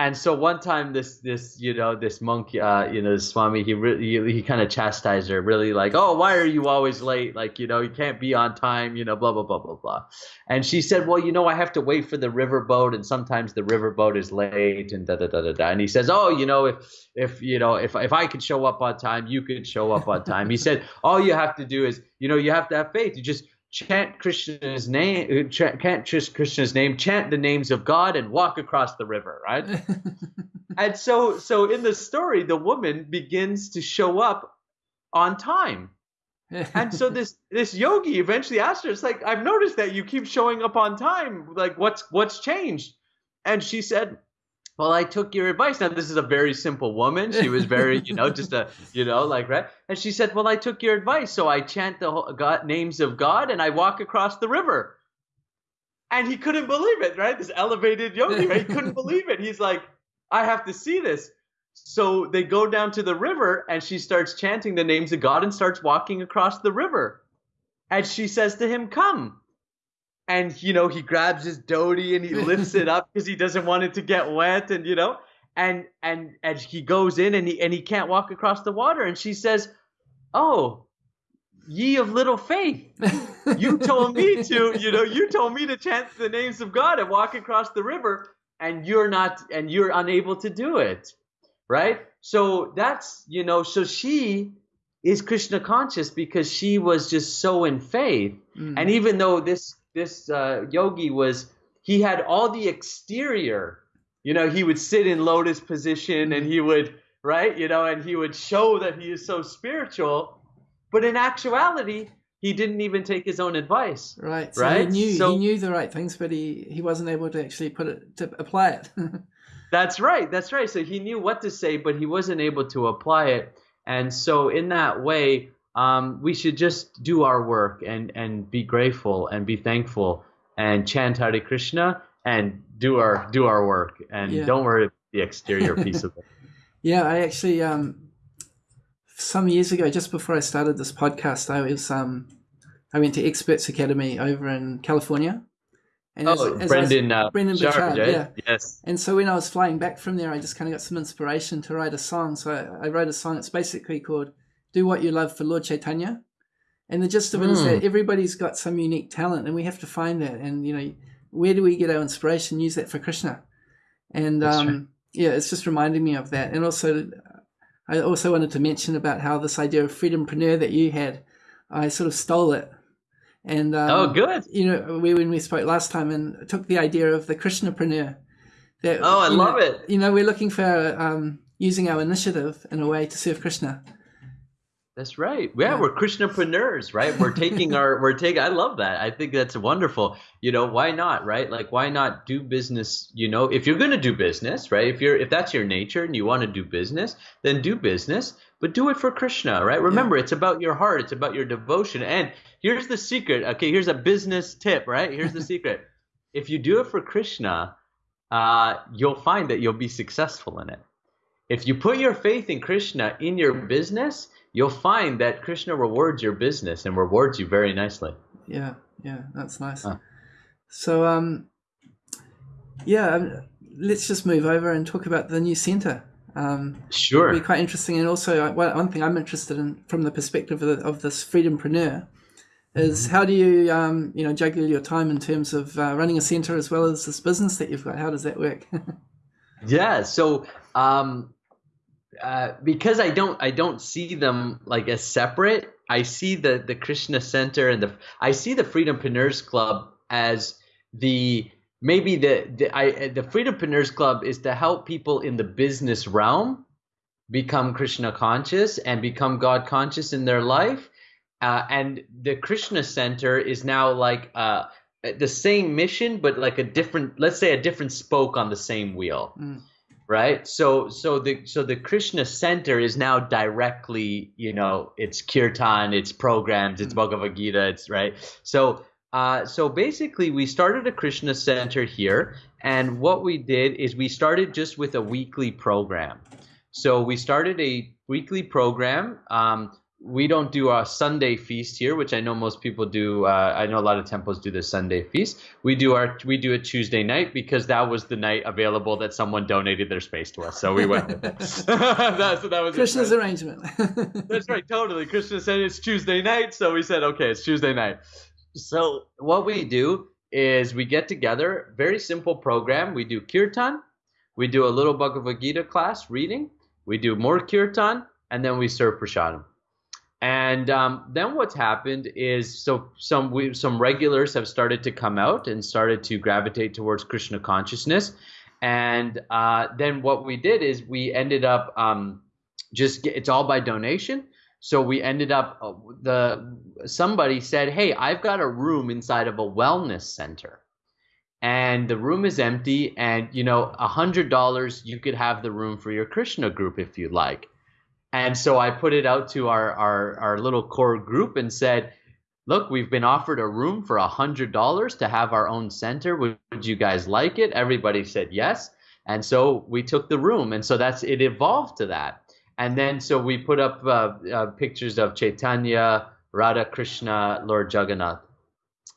S2: and so one time this this you know this monk uh you know this swami he really he, he kind of chastised her really like oh why are you always late? Like you know you can't be on time you know blah blah blah blah blah. And she said well you know i have to wait for the riverboat and sometimes the riverboat is late and da da da da da. And he says oh you know if if you know if if i could show up on time you could show up on time. He said all you have to do is you know you have to have faith. You just chant Krishna's name, uh, chant, chant Krishna's name, chant the names of God, and walk across the river, right? and so, so in the story, the woman begins to show up on time. and so this this yogi eventually asked her, "It's like I've noticed that you keep showing up on time. Like what's what's changed?" And she said, well, I took your advice. Now, this is a very simple woman. She was very, you know, just a, you know, like, right? And she said, well, I took your advice. So I chant the God, names of God and I walk across the river. And he couldn't believe it, right? This elevated yogi, right? He couldn't believe it. He's like, I have to see this. So they go down to the river and she starts chanting the names of God and starts walking across the river. And she says to him, Come and you know he grabs his dhoti and he lifts it up because he doesn't want it to get wet and you know and and and he goes in and he and he can't walk across the water. And she says oh ye of little faith. You told me to you know you told me to chant the names of god and walk across the river and you're not and you're unable to do it. Right? So that's you know so she is krishna conscious because she was just so in faith. Mm. and even though this this uh, yogi was he had all the exterior. You know, he would sit in lotus position and he would right, you know, and he would show that he is so spiritual, but in actuality, he didn't even take his own advice.
S1: Right. So right. He knew so, he knew the right things, but he he wasn't able to actually put it to apply it.
S2: that's right. That's right. So he knew what to say, but he wasn't able to apply it. And so in that way, um, we should just do our work and, and be grateful and be thankful and chant Hare Krishna and do our do our work and yeah. don't worry about the exterior piece of it.
S1: Yeah, I actually um, some years ago, just before I started this podcast, I was um, I went to Experts Academy over in California.
S2: And oh, as, as Brendon, was, uh,
S1: Brendon Burchard,
S2: right?
S1: yeah.
S2: Yes.
S1: And so when I was flying back from there, I just kind of got some inspiration to write a song. So I, I wrote a song. It's basically called do what you love for Lord Chaitanya. And the gist of it mm. is that hmm. everybody's got some unique talent, and we have to find that. And you know, where do we get our inspiration? Use that for Krishna. And um, yeah, it's just reminding me of that. And also, I also wanted to mention about how this idea of freedompreneur that you had, I sort of stole it. And um,
S2: oh, good.
S1: You know, we when we spoke last time, and took the idea of the Krishnapreneur.
S2: That, oh, I love
S1: know,
S2: it.
S1: You know, we're looking for um, using our initiative in a way to serve Krishna.
S2: That's right. Yeah, we're Krishnapreneurs, right? We're taking our, we're taking. I love that. I think that's wonderful. You know, why not, right? Like, why not do business? You know, if you're going to do business, right? If you're, if that's your nature and you want to do business, then do business, but do it for Krishna, right? Remember, yeah. it's about your heart. It's about your devotion. And here's the secret. Okay, here's a business tip, right? Here's the secret. If you do it for Krishna, uh, you'll find that you'll be successful in it. If you put your faith in Krishna in your business you'll find that Krishna rewards your business and rewards you very nicely.
S1: Yeah, yeah, that's nice. Huh. So, um, yeah, um, let's just move over and talk about the new center. Um,
S2: sure.
S1: It'd be quite interesting. And also, uh, one thing I'm interested in from the perspective of, the, of this freedompreneur is mm-hmm. how do you, um, you know, juggle your time in terms of uh, running a center as well as this business that you've got? How does that work?
S2: yeah. So, um, uh, because I don't I don't see them like as separate. I see the the Krishna Center and the I see the Freedompreneurs Club as the maybe the the I the Freedompreneurs Club is to help people in the business realm become Krishna conscious and become God conscious in their life. Uh, and the Krishna Center is now like uh, the same mission, but like a different, let's say, a different spoke on the same wheel. Mm right? So so the so the Krishna Center is now directly, you know, it's kirtan, it's programs, it's mm-hmm. Bhagavad Gita, it's right. So uh, so basically, we started a Krishna Center here, and what we did is we started just with a weekly program. So we started a weekly program. Um, we don't do a Sunday feast here, which I know most people do. Uh, I know a lot of temples do the Sunday feast. We do our we do it Tuesday night because that was the night available that someone donated their space to us, so we went with it.
S1: that, so that was Krishna's arrangement.
S2: That's right, totally. Krishna said it's Tuesday night, so we said okay, it's Tuesday night. So what we do is we get together, very simple program. We do kirtan, we do a little Bhagavad Gita class reading, we do more kirtan, and then we serve prasadam. And um, then what's happened is so some we, some regulars have started to come out and started to gravitate towards Krishna consciousness. And uh, then what we did is we ended up um, just it's all by donation. So we ended up uh, the somebody said, "Hey, I've got a room inside of a wellness center." And the room is empty, and you know, a hundred dollars you could have the room for your Krishna group if you'd like. And so I put it out to our, our, our little core group and said, look, we've been offered a room for a hundred dollars to have our own center. Would, would, you guys like it? Everybody said yes. And so we took the room. And so that's, it evolved to that. And then so we put up uh, uh, pictures of Chaitanya, Radha Krishna, Lord Jagannath.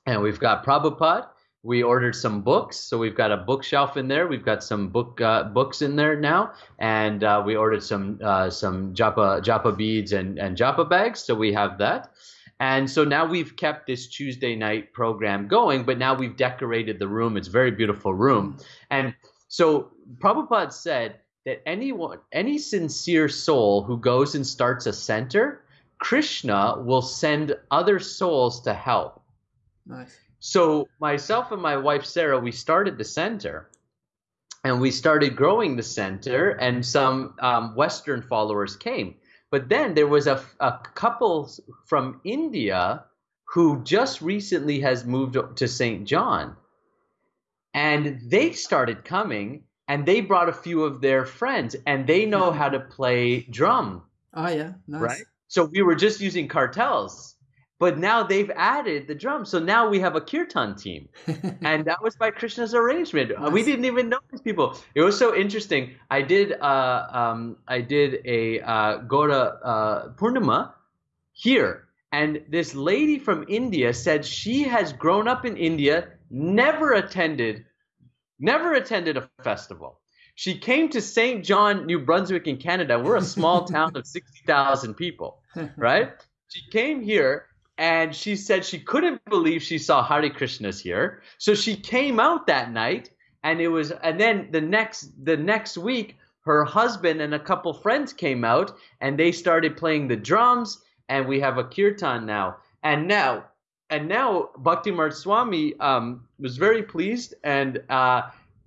S2: And we've got Prabhupada we ordered some books, so we've got a bookshelf in there. We've got some book uh, books in there now, and uh, we ordered some uh, some japa japa beads and and japa bags. So we have that, and so now we've kept this Tuesday night program going. But now we've decorated the room. It's a very beautiful room, and so Prabhupada said that anyone, any sincere soul who goes and starts a center, Krishna will send other souls to help.
S1: Nice.
S2: So myself and my wife Sarah, we started the center, and we started growing the center, and some um, Western followers came. But then there was a, a couple from India who just recently has moved to St. John, and they started coming, and they brought a few of their friends, and they know how to play drum.
S1: Oh yeah, nice. Right.
S2: So we were just using kartals but now they've added the drums. So now we have a kirtan team. and that was by Krishna's arrangement. Nice. We didn't even know these people. It was so interesting. I did uh, um, I did a uh, Gaura uh, Purnima here. And this lady from India said she has grown up in India, never attended, never attended a festival. She came to St. John, New Brunswick in Canada. We're a small town of 60,000 people, right? She came here and she said she couldn't believe she saw Hare Krishnas here. So she came out that night, and it was, and then the next the next week, her husband and a couple friends came out, and they started playing the drums, and we have a kirtan now, and now. And now Bhakti Swami um, was very pleased, and uh,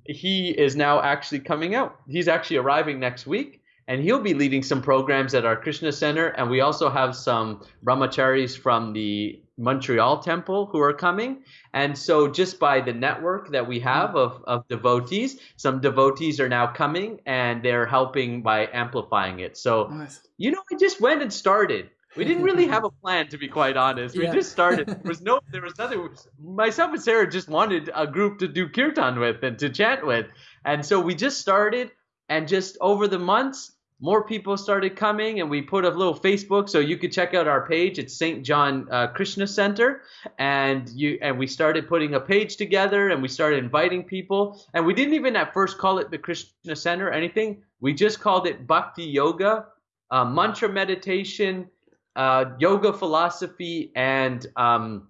S2: he is now actually coming out. He's actually arriving next week, and he'll be leading some programs at our Krishna Center. And we also have some brahmacharis from the Montreal Temple who are coming. And so, just by the network that we have of, of devotees, some devotees are now coming and they're helping by amplifying it. So, nice. you know, I just went and started. We didn't really have a plan, to be quite honest. We yeah. just started. There was no, there was nothing. Myself and Sarah just wanted a group to do kirtan with and to chant with, and so we just started. And just over the months, more people started coming and we put a little facebook so you could check out our page. It's st john uh, krishna center. And you and we started putting a page together and we started inviting people. And we didn't even at first call it the krishna center or anything. We just called it bhakti yoga uh, mantra meditation uh, yoga philosophy and um,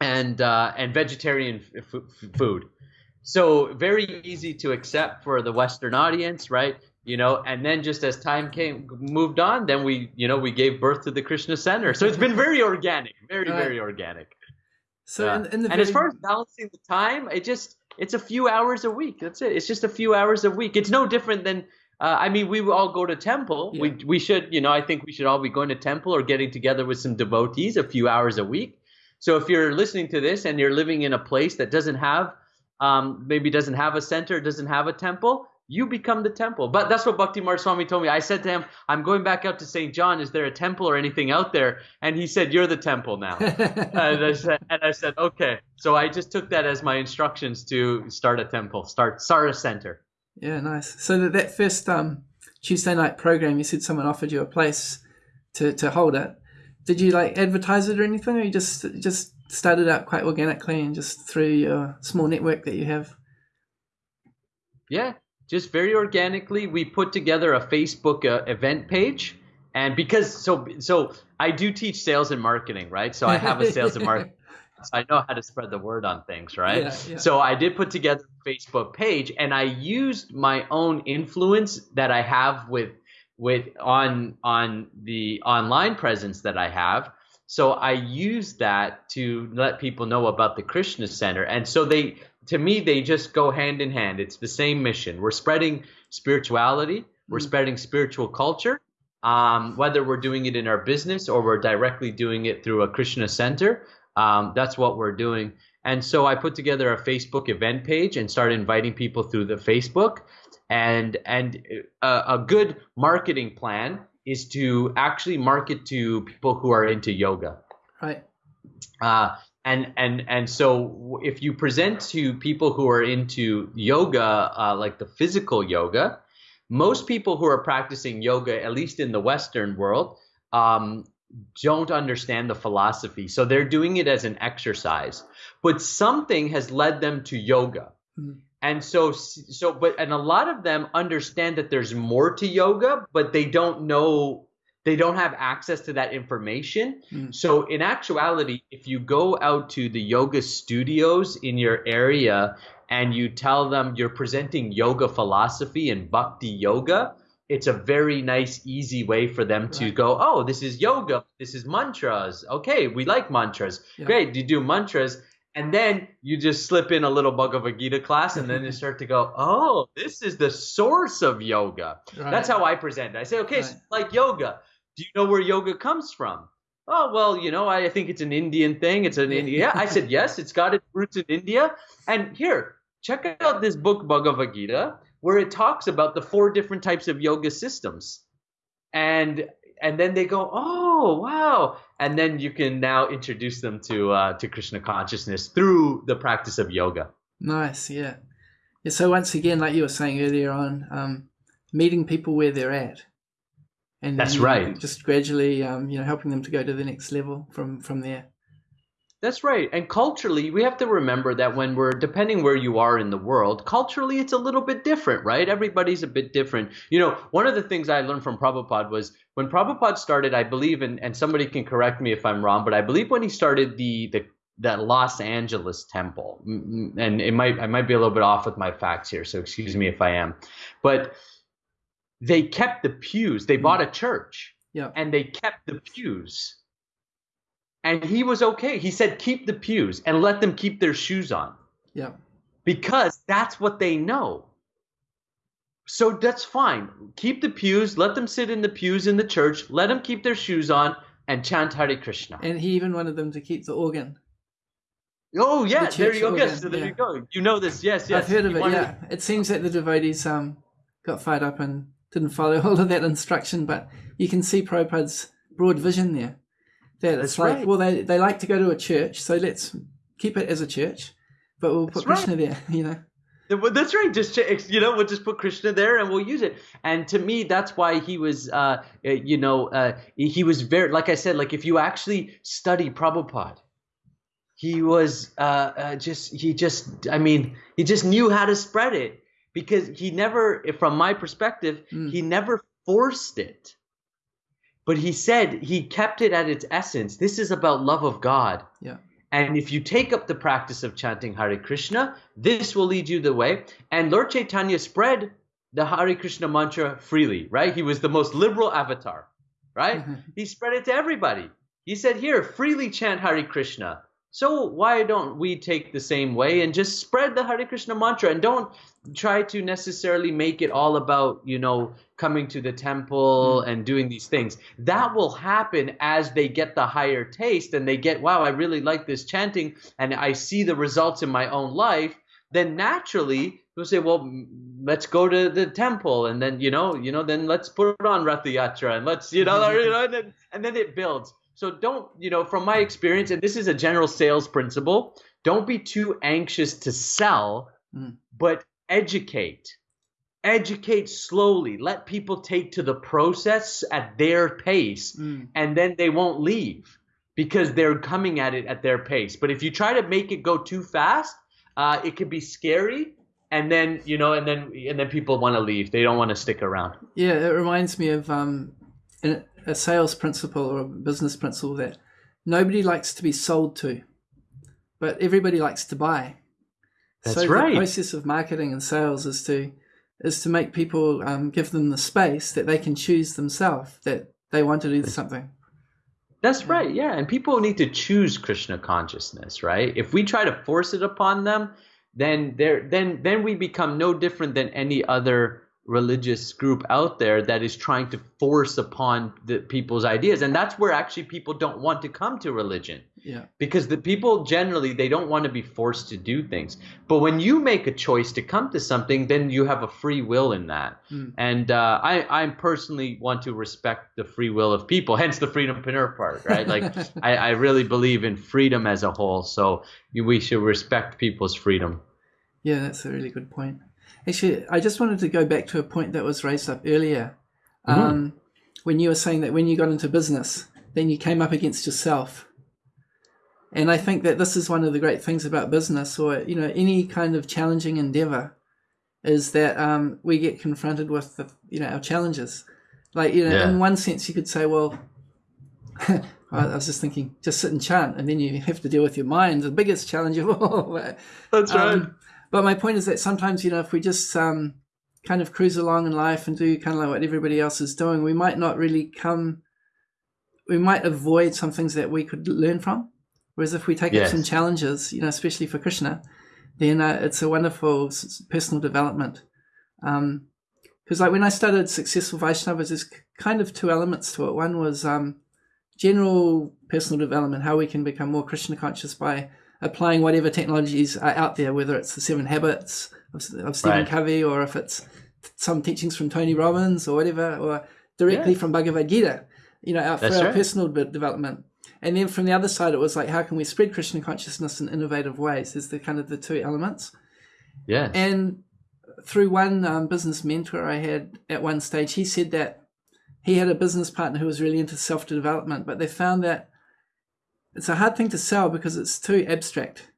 S2: and uh, and vegetarian f- food. So very easy to accept for the western audience right you know and then just as time came moved on then we you know we gave birth to the krishna center so it's been very organic very right. very organic so uh, in, in and very... as far as balancing the time it just it's a few hours a week that's it it's just a few hours a week it's no different than uh, I mean, we all go to temple. Yeah. We we should, you know, I think we should all be going to temple or getting together with some devotees a few hours a week. So if you're listening to this and you're living in a place that doesn't have, um, maybe doesn't have a center, doesn't have a temple, you become the temple. But that's what Bhakti Swami told me. I said to him, I'm going back out to St. John. Is there a temple or anything out there? And he said, You're the temple now. and, I said, and I said, Okay. So I just took that as my instructions to start a temple, start start a center.
S1: Yeah, nice. So that, that first um, Tuesday night program, you said someone offered you a place to, to hold it. Did you like advertise it or anything, or you just just started out quite organically and just through your small network that you have?
S2: Yeah, just very organically, we put together a Facebook uh, event page. And because so so I do teach sales and marketing, right? So I have a sales and marketing. So I know how to spread the word on things, right? Yeah, yeah. So I did put together a Facebook page and I used my own influence that I have with with on on the online presence that I have. So I used that to let people know about the Krishna Center. And so they to me, they just go hand in hand. It's the same mission. We're spreading spirituality, we're mm-hmm. spreading spiritual culture, um, whether we're doing it in our business or we're directly doing it through a Krishna center. Um, that's what we're doing. And so I put together a Facebook event page and started inviting people through the Facebook. And and a, uh, a good marketing plan is to actually market to people who are into yoga.
S1: Right.
S2: Uh, and and and so if you present to people who are into yoga uh, like the physical yoga most people who are practicing yoga at least in the western world um, don't understand the philosophy. So they're doing it as an exercise. But something has led them to yoga. Mm-hmm. and so so but and a lot of them understand that there's more to yoga but they don't know they don't have access to that information. Mm. So in actuality, if you go out to the yoga studios in your area and you tell them you're presenting yoga philosophy and bhakti yoga, it's a very nice, easy way for them to go, oh, this is yoga, this is mantras. Okay, we like mantras. Yeah. Great, you do mantras. And then you just slip in a little Bhagavad Gita class, and then you start to go, oh, this is the source of yoga. Right. That's how I present. I say, okay, right. so like yoga do you know where yoga comes from? Oh, well, you know, I think it's an Indian thing. It's an India. Yeah, I said, yes, it's got its roots in India. And here, check out this book, Bhagavad Gita, where it talks about the four different types of yoga systems. And and then they go, oh wow, and then you can now introduce them to uh, to Krishna consciousness through the practice of yoga.
S1: Nice, yeah. yeah so once again, like you were saying earlier on, um, meeting people where they're at
S2: and that's right.
S1: Just gradually, um, you know, helping them to go to the next level from from there.
S2: That's right. And culturally, we have to remember that when we're depending where you are in the world, culturally it's a little bit different, right? Everybody's a bit different. You know, one of the things I learned from Prabhupada was when Prabhupada started, I believe, and, and somebody can correct me if I'm wrong, but I believe when he started the the that Los Angeles temple, and it might I might be a little bit off with my facts here, so excuse me if I am, but they kept the pews. They bought a church.
S1: Yeah.
S2: And they kept the pews. And he was okay. He said, keep the pews and let them keep their shoes on.
S1: Yeah.
S2: Because that's what they know. So that's fine. Keep the pews. Let them sit in the pews in the church. Let them keep their shoes on and chant Hare Krishna.
S1: And he even wanted them to keep the organ.
S2: Oh yeah, the there you go. Yes, so there yeah. you go. You know this. Yes, yes.
S1: I've heard of it. Yeah, it seems that the devotees um got fired up and didn't follow all of that instruction, but you can see Prabhupada's broad vision there. That it's That's like, right. well, they, they like to go to a church, so let's keep it as a church, but we'll put That's Krishna right. there, you know.
S2: That's right. Just you know, we'll just put Krishna there and we'll use it. And to me, that's why he was, uh, eh, you know, uh, he was very, like I said, like if you actually study Prabhupada, he was uh, uh, just, he just, I mean, he just knew how to spread it because he never, from my perspective, mm. he never forced it. But he said he kept it at its essence. This is about love of God.
S1: Yeah.
S2: And if you take up the practice of chanting Hare Krishna, this will lead you the way. And Lord Chaitanya spread the Hare Krishna mantra freely, right? He was the most liberal avatar, right? Mm-hmm. He spread it to everybody. He said, Here, freely chant Hare Krishna. So why don't we take the same way and just spread the Hare Krishna mantra and don't try to necessarily make it all about, you know, coming to the temple mm. and doing these things. That will happen as they get the higher taste and they get, wow, I really like this chanting and I see the results in my own life. Then naturally people say, well, let's go to the temple, and then you know, you know, then let's put on Rath Yatra, and let's, you know, you know and, then, and then it builds. So don't, you know, from my experience, and this is a general sales principle, don't be too anxious to sell, mm. but educate. Educate slowly. Let people take to the process at their pace, mm. and then they won't leave because they're coming at it at their pace. But if you try to make it go too fast, uh, it can be scary and then you know and then and then people want to leave they don't want to stick around
S1: yeah it reminds me of um, a sales principle or a business principle that nobody likes to be sold to but everybody likes to buy.
S2: That's
S1: so
S2: right.
S1: the process of marketing and sales is to is to make people um, give them the space that they can choose themselves that they want to do something.
S2: That's right yeah and people need to choose krishna consciousness right? If we try to force it upon them then there then then we become no different than any other religious group out there that is trying to force upon the people's ideas. And that's where actually people don't want to come to religion.
S1: Yeah.
S2: Because the people generally they don't want to be forced to do things. But when you make a choice to come to something then you have a free will in that. Mm. and uh, i i personally want to respect the free will of people hence the freedompreneur part right? Like I, I really believe in freedom as a whole. So we should respect people's freedom.
S1: Yeah that's a really good point Actually, I just wanted to go back to a point that was raised up earlier. Mm-hmm. Um, when you were saying that when you got into business, then you came up against yourself. And I think that this is one of the great things about business or, you know, any kind of challenging endeavor is that um, we get confronted with, the, you know, our challenges. Like, you know, yeah. in one sense, you could say, well, I was just thinking, just sit and chant, and then you have to deal with your mind, the biggest challenge of all.
S2: That's right.
S1: But my point is that sometimes, you know, if we just um, kind of cruise along in life and do kind of like what everybody else is doing, we might not really come, we might avoid some things that we could learn from. Whereas if we take yes. up some challenges, you know, especially for Krishna, then uh, it's a wonderful personal development. Because um, like when I started Successful Vaishnavas, there's kind of two elements to it. One was um, general personal development, how we can become more Krishna conscious by applying whatever technologies are out there, whether it's the Seven Habits of, of Stephen right. Covey or if it's some teachings from Tony Robbins or whatever, or directly yeah. from Bhagavad Gita, you know, for our right. personal development. And then from the other side, it was like, how can we spread Krishna consciousness in innovative ways? Is the kind of the two elements.
S2: Yeah.
S1: And through one um, business mentor I had at one stage, he said that he had a business partner who was really into self development, but they found that it's a hard thing to sell because it's too abstract.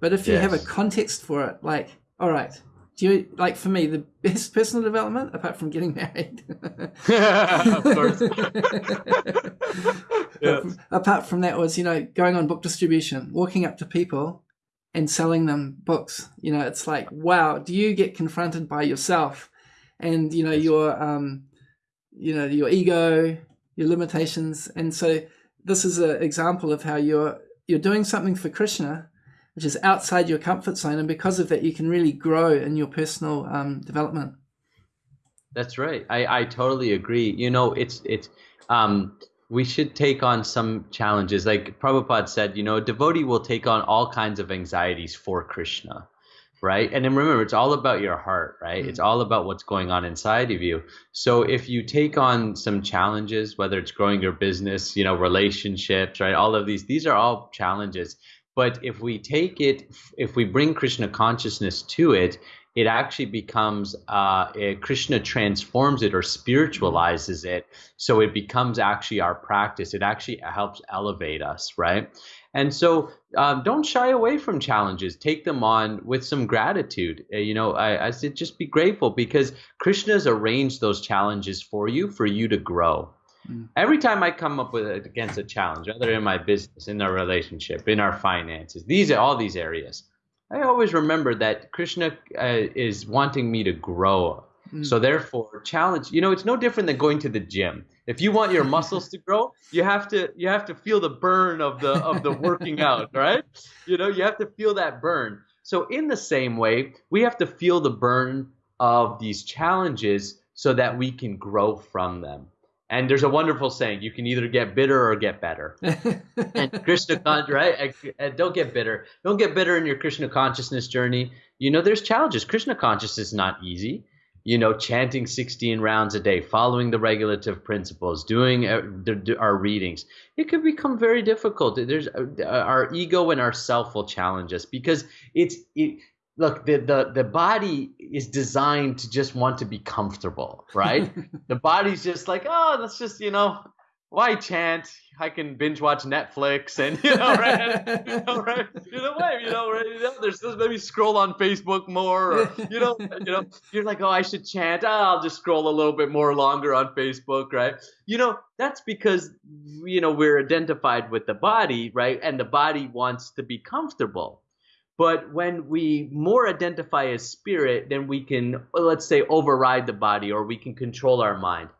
S1: But if you yes. have a context for it, like, all right, do you like for me the best personal development apart from getting married? of course. yes. Apart from that was, you know, going on book distribution, walking up to people and selling them books. You know, it's like, wow, do you get confronted by yourself and, you know, your um, you know, your ego, your limitations. And so this is an example of how you're you're doing something for Krishna, which is outside your comfort zone, and because of that, you can really grow in your personal um, development.
S2: That's right. I, I totally agree. You know, it's it's um, we should take on some challenges. Like Prabhupada said, you know, devotee will take on all kinds of anxieties for Krishna right? And then remember, it's all about your heart, right? Mm-hmm. It's all about what's going on inside of you. So if you take on some challenges, whether it's growing your business, you know, relationships, right? All of these, these are all challenges. But if we take it, if we bring Krishna consciousness to it, it actually becomes uh, Krishna transforms it or spiritualizes it, so it becomes actually our practice. It actually helps elevate us, right? And so um, don't shy away from challenges. Take them on with some gratitude. Uh, you know, I, I said just be grateful because Krishna's arranged those challenges for you for you to grow. Mm. Every time I come up with against a challenge, whether in my business, in our relationship, in our finances, these are all these areas. I always remember that Krishna uh, is wanting me to grow. Mm. So therefore, challenge. You know, it's no different than going to the gym. If you want your muscles to grow, you have to you have to feel the burn of the of the working out, right? You know, you have to feel that burn. So in the same way, we have to feel the burn of these challenges so that we can grow from them. And there's a wonderful saying: you can either get bitter or get better. and Krishna, right? And don't get bitter. Don't get bitter in your Krishna consciousness journey. you know, there's challenges. Krishna consciousness is not easy. You know, chanting 16 rounds a day, following the regulative principles, doing uh, our readings, it could become very difficult. There's uh, our ego and our self will challenge us because it's it, look the, the the body is designed to just want to be comfortable right the body's just like oh let's just you know why chant i can binge watch netflix and you know right? You know right? You know what you know right? You know, there's maybe scroll on facebook more or you know you know you're like oh i should chant. Oh, i'll just scroll a little bit more longer on facebook right? You know that's because you know we're identified with the body right? And the body wants to be comfortable. But when we more identify as spirit, then we can, let's say, override the body or we can control our mind.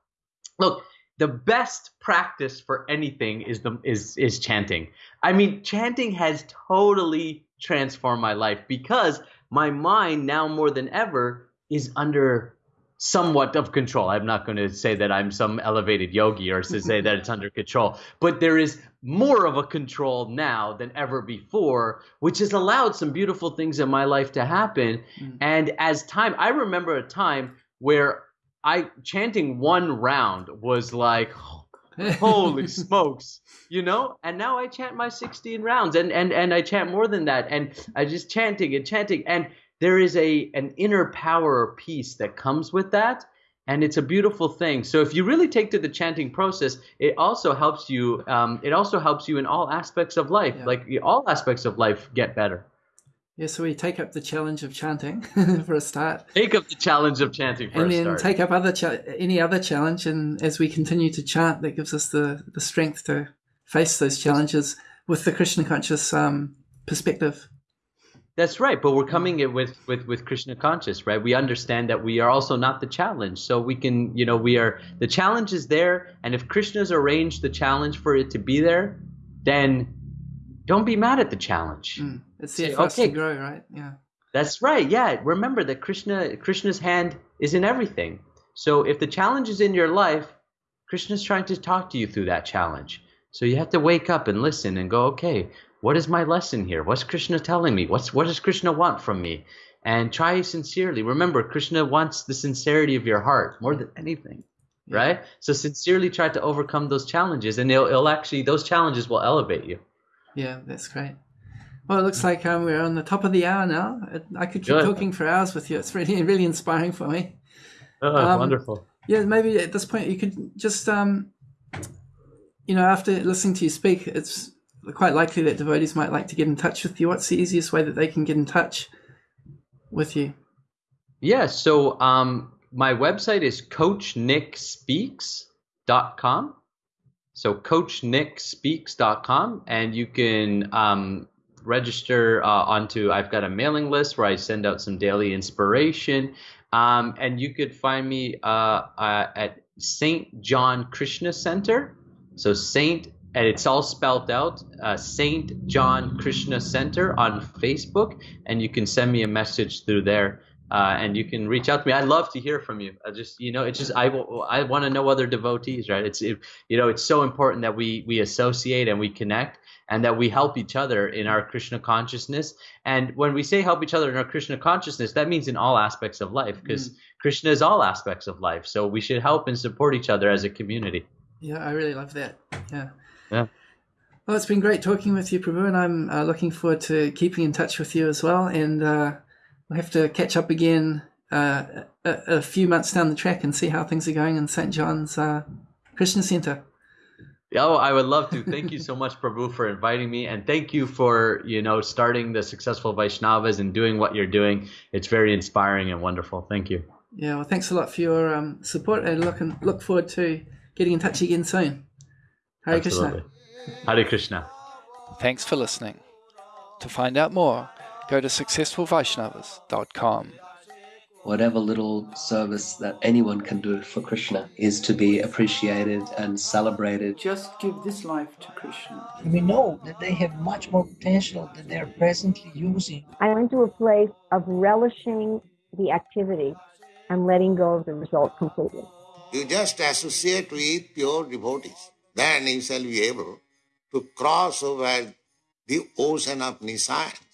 S2: Look, the best practice for anything is the is is chanting. I mean, chanting has totally transformed my life because my mind now more than ever is under somewhat of control. I'm not going to say that I'm some elevated yogi or to say that it's under control, but there is more of a control now than ever before, which has allowed some beautiful things in my life to happen. Mm. And as time, I remember a time where I chanting one round was like, holy smokes you know? And now i chant my 16 rounds and and and i chant more than that. And i just chanting and chanting. And there is a an inner power or peace that comes with that. And it's a beautiful thing. So if you really take to the chanting process it also helps you um, it also helps you in all aspects of life. Yeah. like all aspects of life get better
S1: yeah so we take up the challenge of chanting for a start
S2: take up the challenge of chanting
S1: and then
S2: start.
S1: take up other any other challenge and as we continue to chant that gives us the the strength to face those challenges with the krishna conscious um, perspective
S2: that's right, but we're coming it with with with Krishna conscious, right? We understand that we are also not the challenge, so we can, you know, we are the challenge is there, and if Krishna's arranged the challenge for it to be there, then don't be mad at the challenge.
S1: Mm, it's there for okay. grow, right? Yeah.
S2: That's right. Yeah. Remember that Krishna Krishna's hand is in everything. So if the challenge is in your life, Krishna's trying to talk to you through that challenge. So you have to wake up and listen and go, okay, what is my lesson here? What's Krishna telling me? What's what does Krishna want from me? And try sincerely. Remember, Krishna wants the sincerity of your heart more than anything. Yeah. Right? So sincerely try to overcome those challenges and it'll, it'll actually those challenges will elevate you.
S1: Yeah, that's great. Well, it looks like um, we're on the top of the hour now. I could keep Good. talking for hours with you. It's really, really inspiring for me.
S2: Oh, um, wonderful.
S1: Yeah, maybe at this point you could just, um, you know, after listening to you speak, it's quite likely that devotees might like to get in touch with you. What's the easiest way that they can get in touch with you?
S2: Yeah, so um, my website is coachnickspeaks.com. So coachnickspeaks.com, and you can um, register uh, onto. I've got a mailing list where I send out some daily inspiration, um, and you could find me uh, uh, at Saint John Krishna Center. So Saint and it's all spelled out uh, St. John Krishna Center on Facebook, and you can send me a message through there. Uh, and you can reach out to me. I'd love to hear from you. I just, you know, it's just I, I want to know other devotees, right? It's, it, you know, it's so important that we we associate and we connect, and that we help each other in our Krishna consciousness. And when we say help each other in our Krishna consciousness, that means in all aspects of life, because mm. Krishna is all aspects of life. So we should help and support each other as a community.
S1: Yeah, I really love that. Yeah.
S2: Yeah.
S1: Well, it's been great talking with you, Prabhu, and I'm uh, looking forward to keeping in touch with you as well. And uh, we'll have to catch up again uh, a, a, few months down the track and see how things are going in St. John's uh, Krishna Center.
S2: Oh, I would love to. Thank you so much, Prabhu, for inviting me, and thank you for you know starting the successful Vaishnavas and doing what you're doing. It's very inspiring and wonderful. Thank you.
S1: Yeah, well, thanks a lot for your um, support, and look and look forward to getting in touch again soon. Hare Absolutely.
S2: Krishna. Hare Krishna.
S1: Thanks for listening. To find out more, go to successfulvaishnavas.com.
S3: Whatever little service that anyone can do for Krishna is to be appreciated and celebrated.
S1: Just give this life to Krishna.
S4: We know that they have much more potential than they are presently using.
S5: I went to a place of relishing the activity and letting go of the result completely.
S6: You just associate with pure devotees then you shall be able to cross over the ocean of nescience